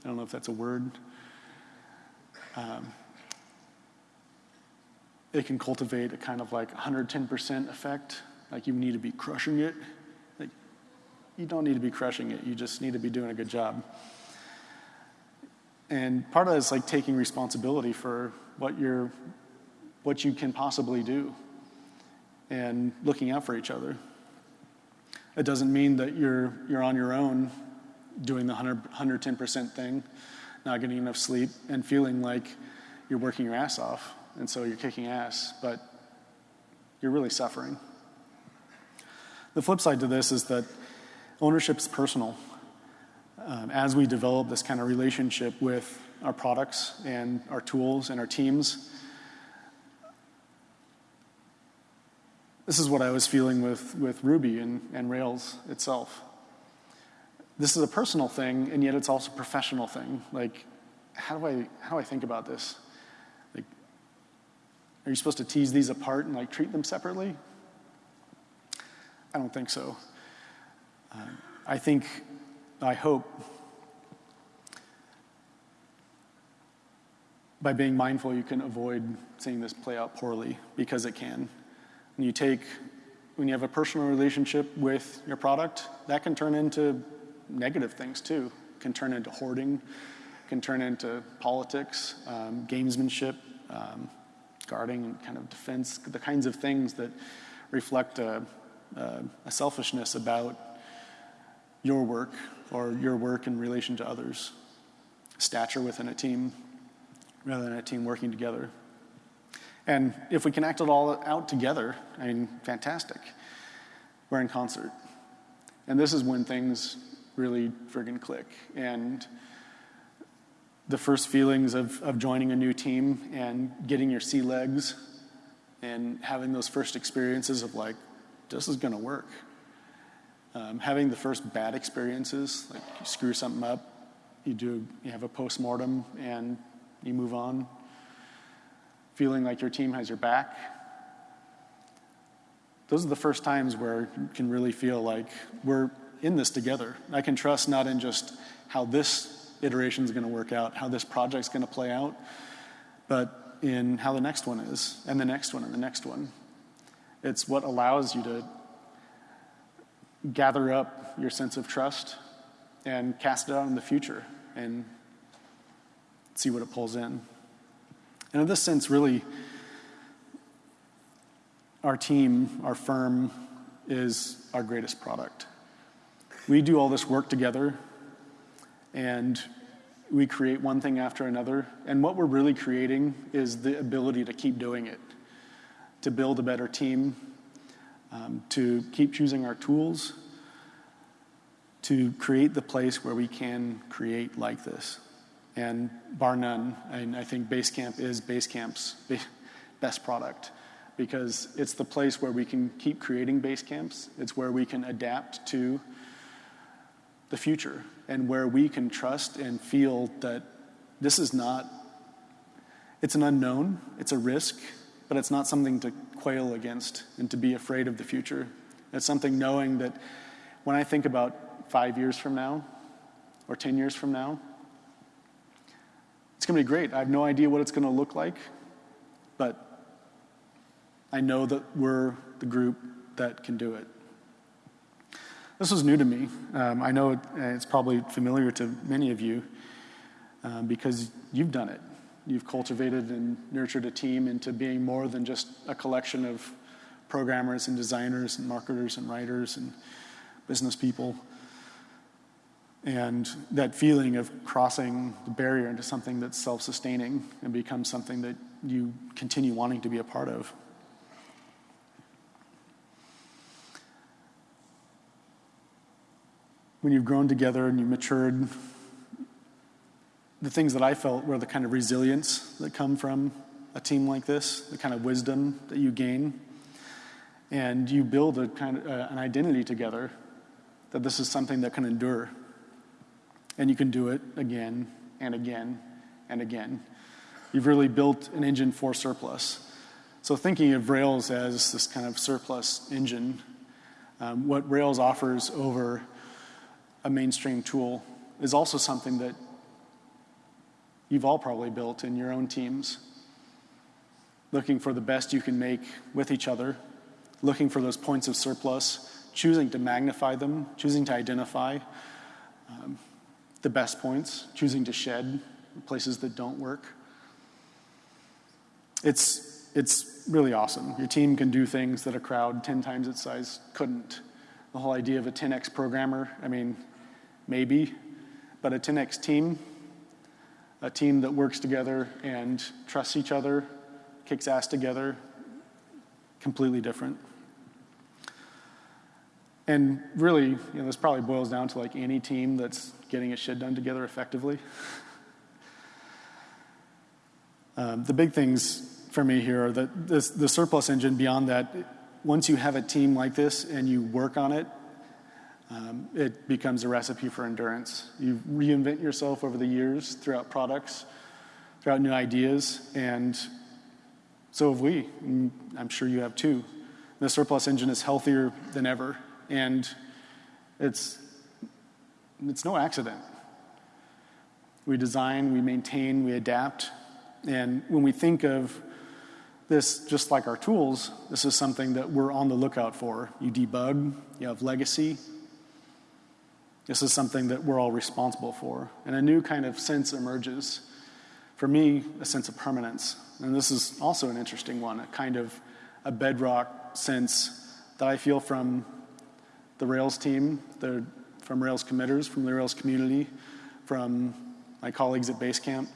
I don't know if that's a word. Um, it can cultivate a kind of like 110% effect, like you need to be crushing it. Like, you don't need to be crushing it, you just need to be doing a good job. And part of it is like taking responsibility for what you're, what you can possibly do and looking out for each other. It doesn't mean that you're, you're on your own doing the 100, 110% thing, not getting enough sleep, and feeling like you're working your ass off, and so you're kicking ass, but you're really suffering. The flip side to this is that ownership is personal. Um, as we develop this kind of relationship with our products and our tools and our teams, This is what I was feeling with, with Ruby and, and Rails itself. This is a personal thing, and yet it's also a professional thing. Like, how do I, how do I think about this? Like, are you supposed to tease these apart and like treat them separately? I don't think so. Uh, I think, I hope, by being mindful, you can avoid seeing this play out poorly because it can. When you take, when you have a personal relationship with your product, that can turn into negative things too. Can turn into hoarding, can turn into politics, um, gamesmanship, um, guarding, and kind of defense, the kinds of things that reflect a, a, a selfishness about your work or your work in relation to others, stature within a team rather than a team working together. And if we can act it all out together, I mean, fantastic. We're in concert. And this is when things really friggin' click. And the first feelings of, of joining a new team and getting your sea legs and having those first experiences of like, this is gonna work. Um, having the first bad experiences, like you screw something up, you do, you have a post mortem and you move on feeling like your team has your back. Those are the first times where you can really feel like we're in this together. I can trust not in just how this iteration is going to work out, how this project's going to play out, but in how the next one is, and the next one, and the next one. It's what allows you to gather up your sense of trust and cast it out in the future and see what it pulls in. And in this sense, really, our team, our firm, is our greatest product. We do all this work together, and we create one thing after another. And what we're really creating is the ability to keep doing it, to build a better team, um, to keep choosing our tools, to create the place where we can create like this. And bar none, I, I think Basecamp is Basecamp's best product because it's the place where we can keep creating base camps. It's where we can adapt to the future and where we can trust and feel that this is not, it's an unknown, it's a risk, but it's not something to quail against and to be afraid of the future. It's something knowing that when I think about five years from now or 10 years from now, going to be great. I have no idea what it's going to look like, but I know that we're the group that can do it. This was new to me. Um, I know it, it's probably familiar to many of you um, because you've done it. You've cultivated and nurtured a team into being more than just a collection of programmers and designers and marketers and writers and business people. And that feeling of crossing the barrier into something that's self sustaining and becomes something that you continue wanting to be a part of. When you've grown together and you've matured, the things that I felt were the kind of resilience that come from a team like this, the kind of wisdom that you gain, and you build a kind of uh, an identity together that this is something that can endure, and you can do it again and again and again. You've really built an engine for surplus. So thinking of Rails as this kind of surplus engine, um, what Rails offers over a mainstream tool is also something that you've all probably built in your own teams. Looking for the best you can make with each other, looking for those points of surplus, choosing to magnify them, choosing to identify um, the best points, choosing to shed places that don't work. It's, it's really awesome. Your team can do things that a crowd 10 times its size couldn't. The whole idea of a 10x programmer, I mean, maybe, but a 10x team, a team that works together and trusts each other, kicks ass together, completely different. And really, you know, this probably boils down to like any team that's getting its shit done together effectively. um, the big things for me here are that this, the surplus engine, beyond that, once you have a team like this and you work on it, um, it becomes a recipe for endurance. You reinvent yourself over the years throughout products, throughout new ideas, and so have we. I'm sure you have too. The surplus engine is healthier than ever, and it's, it's no accident. We design, we maintain, we adapt, and when we think of this, just like our tools, this is something that we're on the lookout for. You debug, you have legacy, this is something that we're all responsible for. And a new kind of sense emerges. For me, a sense of permanence. And this is also an interesting one, a kind of a bedrock sense that I feel from the Rails team, the, from Rails committers, from the Rails community, from my colleagues at Basecamp.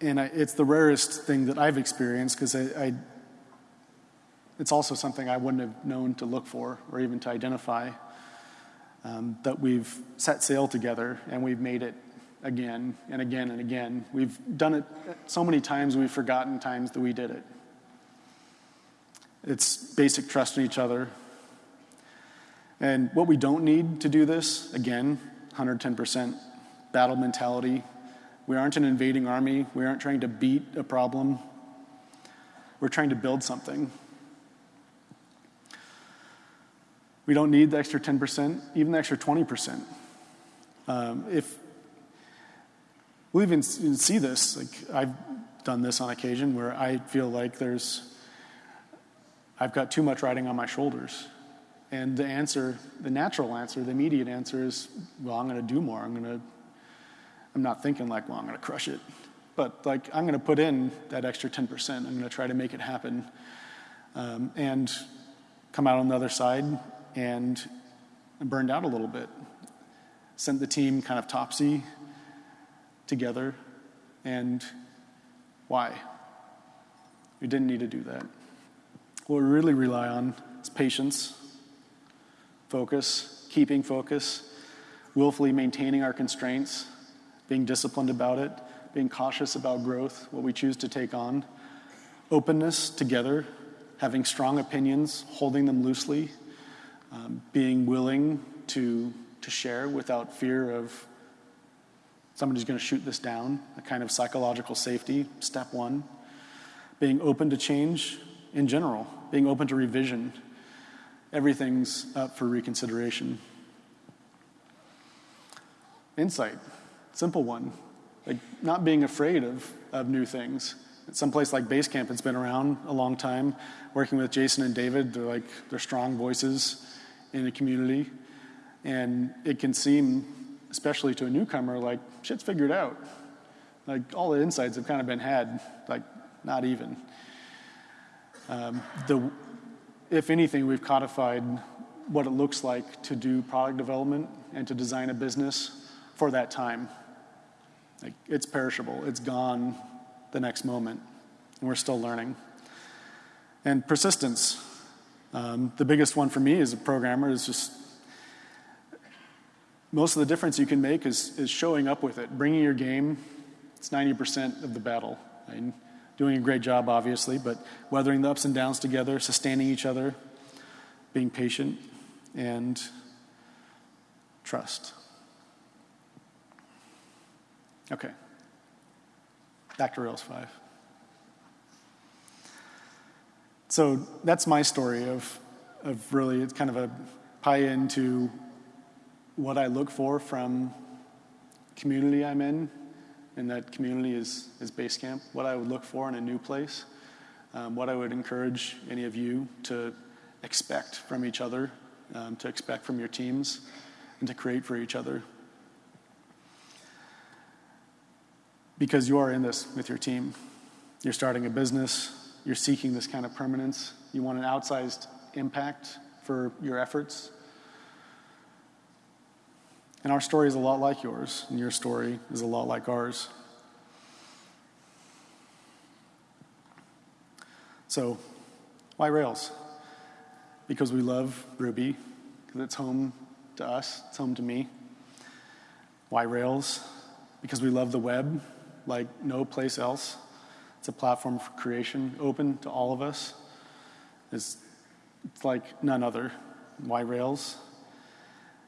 And I, it's the rarest thing that I've experienced because I, I it's also something I wouldn't have known to look for or even to identify. Um, that we've set sail together and we've made it again and again and again. We've done it so many times we've forgotten times that we did it. It's basic trust in each other. And what we don't need to do this, again, 110% battle mentality. We aren't an invading army. We aren't trying to beat a problem. We're trying to build something. We don't need the extra 10%, even the extra 20%. Um, if we'll even see this, like I've done this on occasion where I feel like there's, I've got too much riding on my shoulders. And the answer, the natural answer, the immediate answer is, well, I'm going to do more. I'm going to, I'm not thinking like, well, I'm going to crush it. But like, I'm going to put in that extra 10%. I'm going to try to make it happen. Um, and come out on the other side and burned out a little bit. Sent the team kind of topsy together. And why? We didn't need to do that. What we really rely on is patience, focus, keeping focus, willfully maintaining our constraints, being disciplined about it, being cautious about growth, what we choose to take on, openness together, having strong opinions, holding them loosely, um, being willing to, to share without fear of somebody's going to shoot this down, a kind of psychological safety, step one. Being open to change in general, being open to revision. Everything's up for reconsideration. Insight, simple one. Like not being afraid of, of new things. Some place like Basecamp, it's been around a long time. Working with Jason and David, they're like they're strong voices in a community. And it can seem, especially to a newcomer, like shit's figured out. Like all the insights have kind of been had, like not even. Um, the, if anything, we've codified what it looks like to do product development and to design a business for that time. Like it's perishable, it's gone the next moment, and we're still learning. And persistence. Um, the biggest one for me as a programmer is just most of the difference you can make is, is showing up with it, bringing your game. It's 90% of the battle. Doing a great job, obviously, but weathering the ups and downs together, sustaining each other, being patient, and trust. Okay. Back to Rails 5. So that's my story of, of really, it's kind of a pie into what I look for from community I'm in, and that community is, is Basecamp. what I would look for in a new place, um, what I would encourage any of you to expect from each other, um, to expect from your teams, and to create for each other. Because you are in this with your team. You're starting a business, you're seeking this kind of permanence, you want an outsized impact for your efforts. And our story is a lot like yours, and your story is a lot like ours. So, why Rails? Because we love Ruby, because it's home to us, it's home to me. Why Rails? Because we love the web like no place else. It's a platform for creation, open to all of us. It's, it's like none other. Why Rails?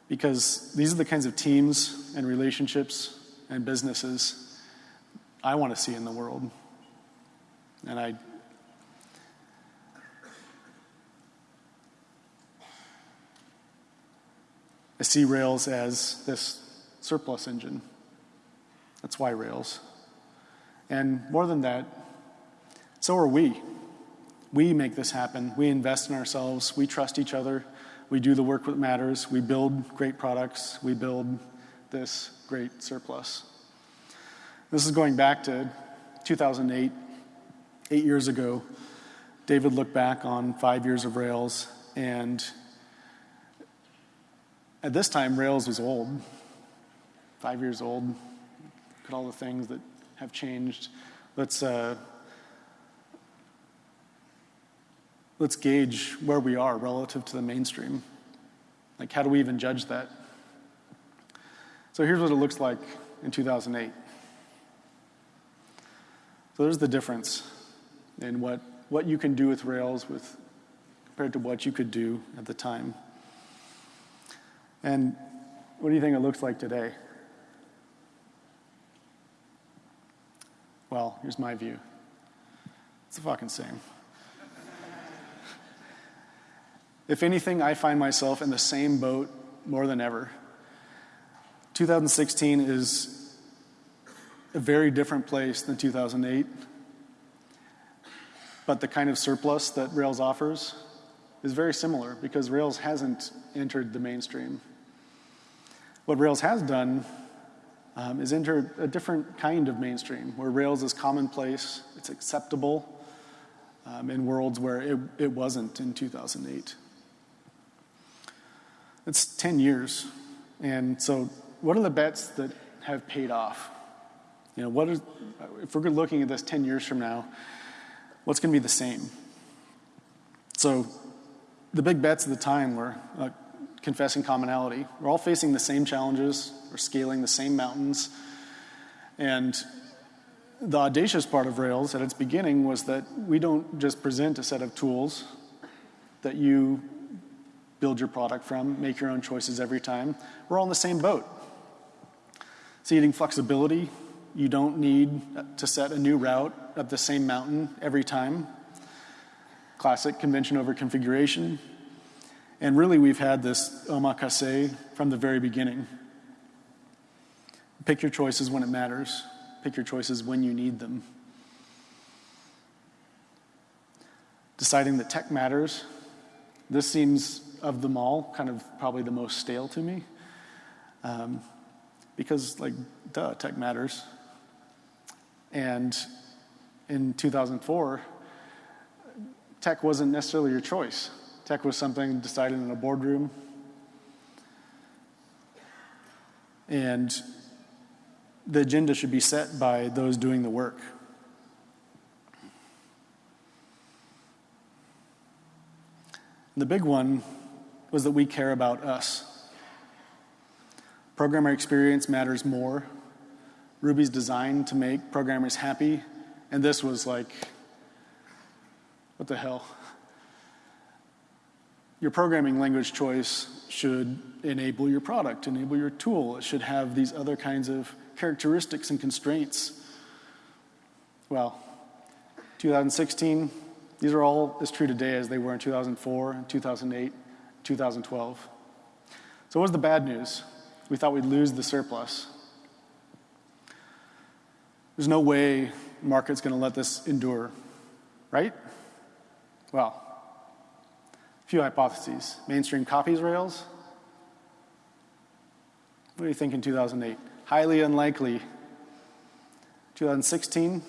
Because these are the kinds of teams and relationships and businesses I want to see in the world. And I I see Rails as this surplus engine. That's why Rails. And more than that, so are we. We make this happen. We invest in ourselves. We trust each other. We do the work that matters. We build great products. We build this great surplus. This is going back to 2008, eight years ago. David looked back on five years of Rails, and at this time, Rails was old, five years old. Look at all the things that have changed. Let's, uh, let's gauge where we are relative to the mainstream. Like, how do we even judge that? So here's what it looks like in 2008. So there's the difference in what, what you can do with Rails with, compared to what you could do at the time. And what do you think it looks like today? Well, here's my view it's the fucking same. If anything, I find myself in the same boat more than ever. 2016 is a very different place than 2008, but the kind of surplus that Rails offers is very similar because Rails hasn't entered the mainstream. What Rails has done um, is enter a different kind of mainstream where Rails is commonplace, it's acceptable um, in worlds where it, it wasn't in 2008. It's 10 years. And so, what are the bets that have paid off? You know, what is, if we're looking at this 10 years from now, what's going to be the same? So, the big bets at the time were uh, confessing commonality. We're all facing the same challenges, we're scaling the same mountains. And the audacious part of Rails at its beginning was that we don't just present a set of tools that you build your product from, make your own choices every time. We're all in the same boat. Ceding flexibility, you don't need to set a new route up the same mountain every time. Classic convention over configuration. And really, we've had this omakase from the very beginning. Pick your choices when it matters, pick your choices when you need them. Deciding that tech matters. This seems, of them all, kind of probably the most stale to me. Um, because, like, duh, tech matters. And in 2004, tech wasn't necessarily your choice. Tech was something decided in a boardroom. And the agenda should be set by those doing the work. The big one was that we care about us. Programmer experience matters more. Ruby's designed to make programmers happy, and this was like, what the hell? Your programming language choice should enable your product, enable your tool. It should have these other kinds of characteristics and constraints. Well, 2016, these are all as true today as they were in 2004, and 2008, 2012. So what was the bad news? We thought we'd lose the surplus. There's no way the market's going to let this endure, right? Well, a few hypotheses. Mainstream copies Rails. What do you think in 2008? Highly unlikely. 2016?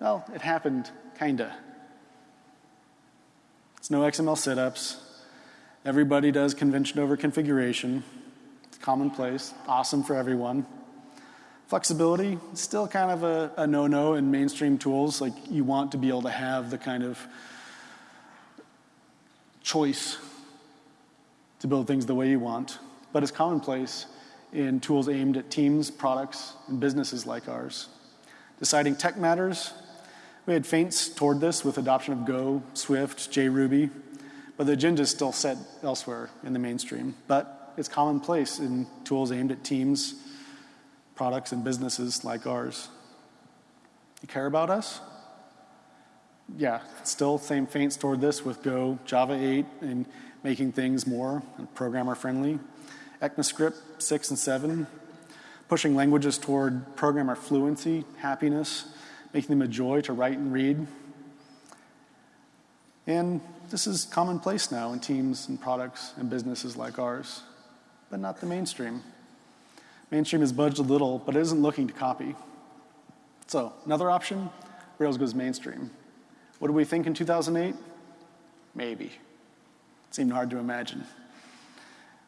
Well, it happened, kinda. It's no XML setups. Everybody does convention over configuration. It's commonplace, awesome for everyone. Flexibility, still kind of a, a no-no in mainstream tools. Like you want to be able to have the kind of choice to build things the way you want, but it's commonplace in tools aimed at teams, products, and businesses like ours. Deciding tech matters. We had feints toward this with adoption of Go, Swift, JRuby, but the agenda is still set elsewhere in the mainstream. But it's commonplace in tools aimed at teams, products and businesses like ours. You care about us? Yeah, still same feints toward this with Go, Java 8, and making things more programmer friendly. ECMAScript 6 and 7, pushing languages toward programmer fluency, happiness, making them a joy to write and read. And this is commonplace now in teams and products and businesses like ours, but not the mainstream. Mainstream has budged a little, but it isn't looking to copy. So, another option Rails goes mainstream. What do we think in 2008? Maybe. It seemed hard to imagine.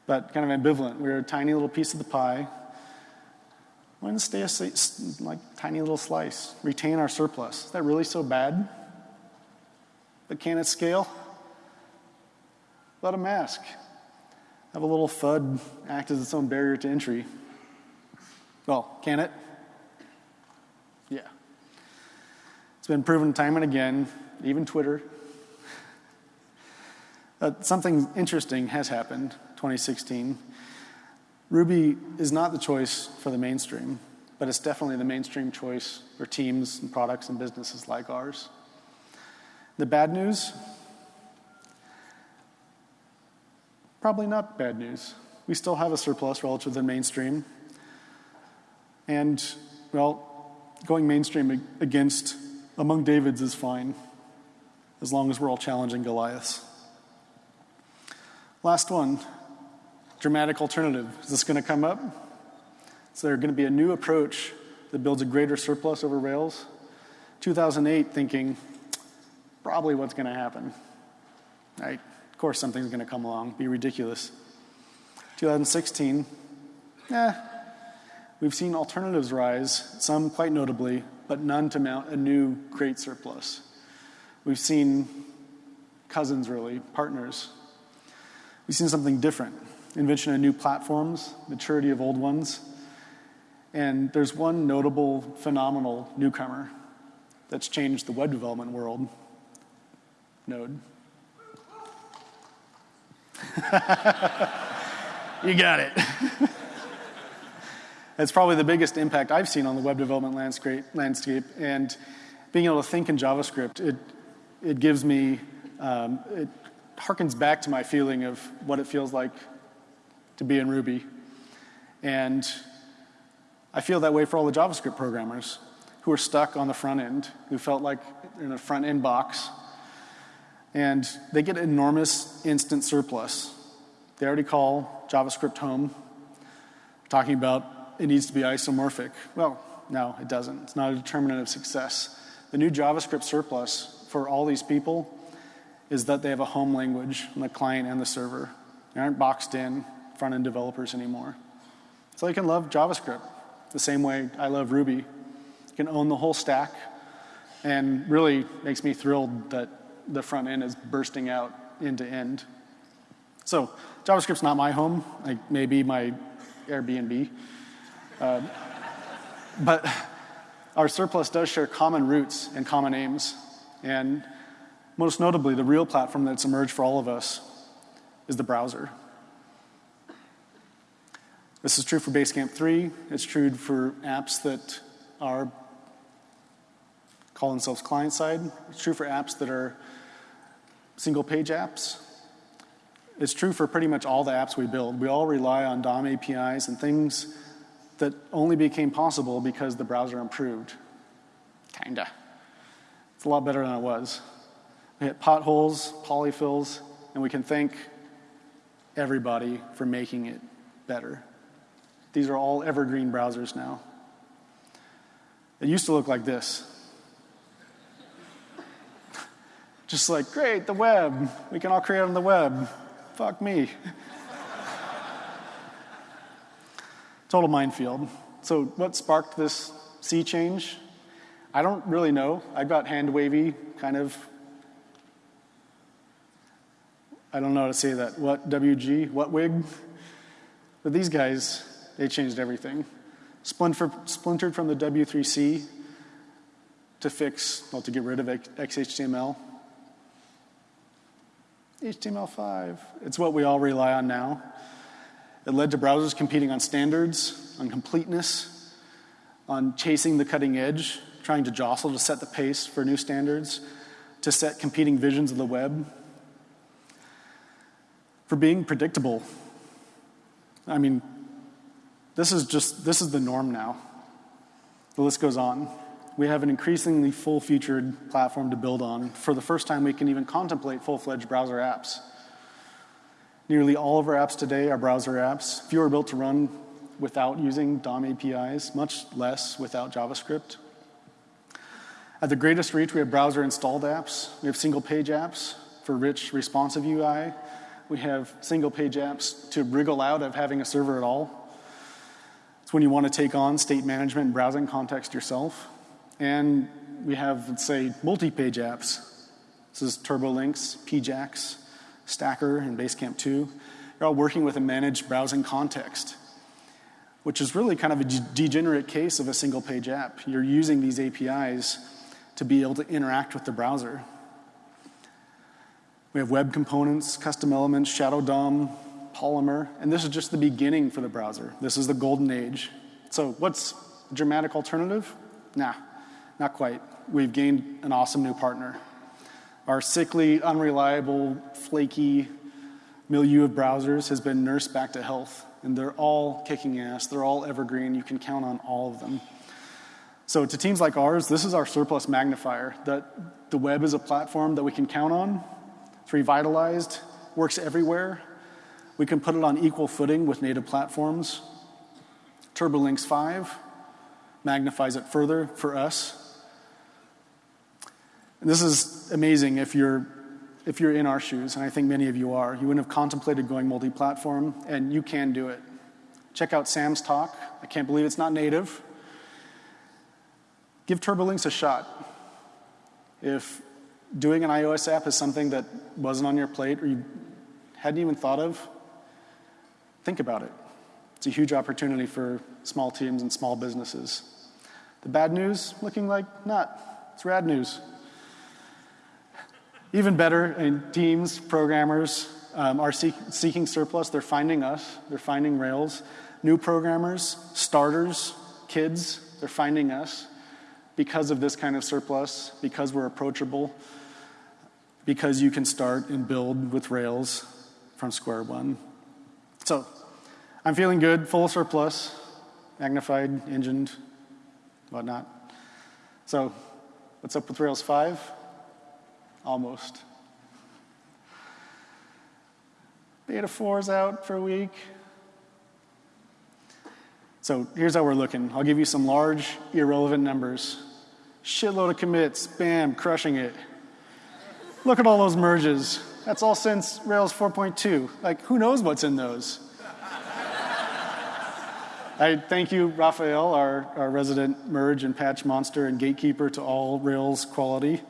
But kind of ambivalent. We are a tiny little piece of the pie. Why not stay a like tiny little slice? Retain our surplus. Is that really so bad? But can it scale? Let a mask. Have a little FUD act as its own barrier to entry. Well, can it? Yeah. It's been proven time and again, even Twitter. Uh, something interesting has happened 2016. Ruby is not the choice for the mainstream, but it's definitely the mainstream choice for teams and products and businesses like ours. The bad news? Probably not bad news. We still have a surplus relative to the mainstream. And, well, going mainstream against among Davids is fine, as long as we're all challenging Goliaths. Last one dramatic alternative. Is this going to come up? Is there going to be a new approach that builds a greater surplus over Rails? 2008 thinking, probably what's going to happen. Right? Of course, something's going to come along, be ridiculous. 2016, eh, We've seen alternatives rise, some quite notably, but none to mount a new great surplus. We've seen cousins, really, partners. We've seen something different invention of new platforms, maturity of old ones. And there's one notable, phenomenal newcomer that's changed the web development world Node. you got it. That's probably the biggest impact I've seen on the web development landscape. landscape. And being able to think in JavaScript, it, it gives me, um, it harkens back to my feeling of what it feels like to be in Ruby. And I feel that way for all the JavaScript programmers who are stuck on the front end, who felt like in a front end box. And they get enormous instant surplus. They already call JavaScript home, talking about it needs to be isomorphic. Well, no, it doesn't. It's not a determinant of success. The new JavaScript surplus for all these people is that they have a home language on the client and the server. They aren't boxed in front end developers anymore. So they can love JavaScript the same way I love Ruby. You can own the whole stack, and really makes me thrilled that the front end is bursting out end to end. So JavaScript's not my home. Like maybe my Airbnb. Uh, but our surplus does share common roots and common aims. And most notably, the real platform that's emerged for all of us is the browser. This is true for Basecamp 3. It's true for apps that are call themselves client side. It's true for apps that are single page apps. It's true for pretty much all the apps we build. We all rely on DOM APIs and things that only became possible because the browser improved. Kinda. It's a lot better than it was. We hit potholes, polyfills, and we can thank everybody for making it better. These are all evergreen browsers now. It used to look like this. Just like, great, the web. We can all create on the web. Fuck me. Total minefield. So, what sparked this sea change? I don't really know. I got hand wavy, kind of. I don't know how to say that. What WG? What wig? But these guys, they changed everything. Splintered from the W3C to fix, well, to get rid of XHTML. HTML5. It's what we all rely on now. It led to browsers competing on standards, on completeness, on chasing the cutting edge, trying to jostle to set the pace for new standards, to set competing visions of the web, for being predictable. I mean, this is just this is the norm now. The list goes on. We have an increasingly full-featured platform to build on. For the first time, we can even contemplate full-fledged browser apps. Nearly all of our apps today are browser apps. Few are built to run without using DOM APIs, much less without JavaScript. At the greatest reach, we have browser installed apps. We have single page apps for rich responsive UI. We have single page apps to wriggle out of having a server at all. It's when you want to take on state management and browsing context yourself. And we have, let's say, multi page apps. This is TurboLinks, PJAX, Stacker, and Basecamp 2. You're all working with a managed browsing context, which is really kind of a degenerate case of a single page app. You're using these APIs to be able to interact with the browser. We have web components, custom elements, Shadow DOM, Polymer, and this is just the beginning for the browser. This is the golden age. So, what's a dramatic alternative? Nah, not quite. We've gained an awesome new partner. Our sickly, unreliable, flaky milieu of browsers has been nursed back to health, and they're all kicking ass. They're all evergreen. You can count on all of them. So, to teams like ours, this is our surplus magnifier that the web is a platform that we can count on. It's revitalized, works everywhere. We can put it on equal footing with native platforms. TurboLinks 5 magnifies it further for us and this is amazing if you're, if you're in our shoes, and I think many of you are. You wouldn't have contemplated going multi platform, and you can do it. Check out Sam's talk. I can't believe it's not native. Give TurboLinks a shot. If doing an iOS app is something that wasn't on your plate or you hadn't even thought of, think about it. It's a huge opportunity for small teams and small businesses. The bad news, looking like not. It's rad news. Even better, in teams, programmers um, are seek, seeking surplus. They're finding us, they're finding Rails. New programmers, starters, kids, they're finding us because of this kind of surplus, because we're approachable, because you can start and build with Rails from square one. So, I'm feeling good, full surplus, magnified, engined, whatnot. So, what's up with Rails 5? Almost. Beta 4 is out for a week. So here's how we're looking. I'll give you some large, irrelevant numbers. Shitload of commits, bam, crushing it. Look at all those merges. That's all since Rails 4.2. Like, who knows what's in those? I thank you, Rafael, our, our resident merge and patch monster and gatekeeper to all Rails quality.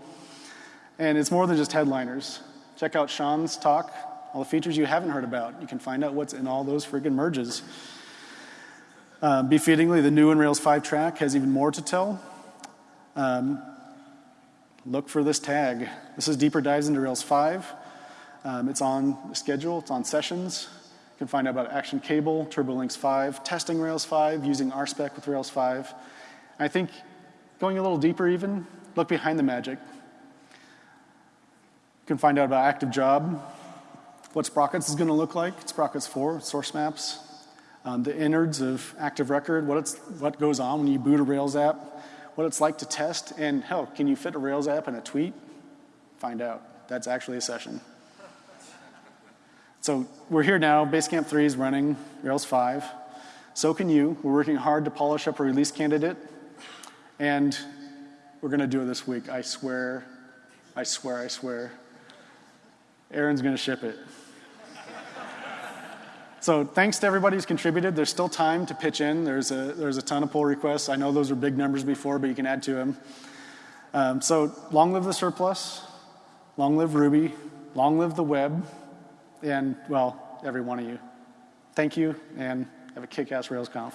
And it's more than just headliners. Check out Sean's talk, all the features you haven't heard about. You can find out what's in all those friggin' merges. Uh, befittingly, the new in Rails 5 track has even more to tell. Um, look for this tag. This is deeper dives into Rails 5. Um, it's on the schedule, it's on sessions. You can find out about Action Cable, TurboLinks 5, testing Rails 5, using RSpec with Rails 5. I think going a little deeper even, look behind the magic. Can find out about Active Job, what Sprockets is going to look like, Sprockets 4, source maps, um, the innards of Active Record, what, it's, what goes on when you boot a Rails app, what it's like to test, and hell, can you fit a Rails app in a tweet? Find out. That's actually a session. So we're here now. Basecamp 3 is running, Rails 5. So can you. We're working hard to polish up a release candidate. And we're going to do it this week. I swear, I swear, I swear. Aaron's going to ship it. so thanks to everybody who's contributed. There's still time to pitch in. There's a, there's a ton of pull requests. I know those are big numbers before, but you can add to them. Um, so long live the surplus. Long live Ruby. Long live the web and, well, every one of you. Thank you, and have a kick-ass RailsConf.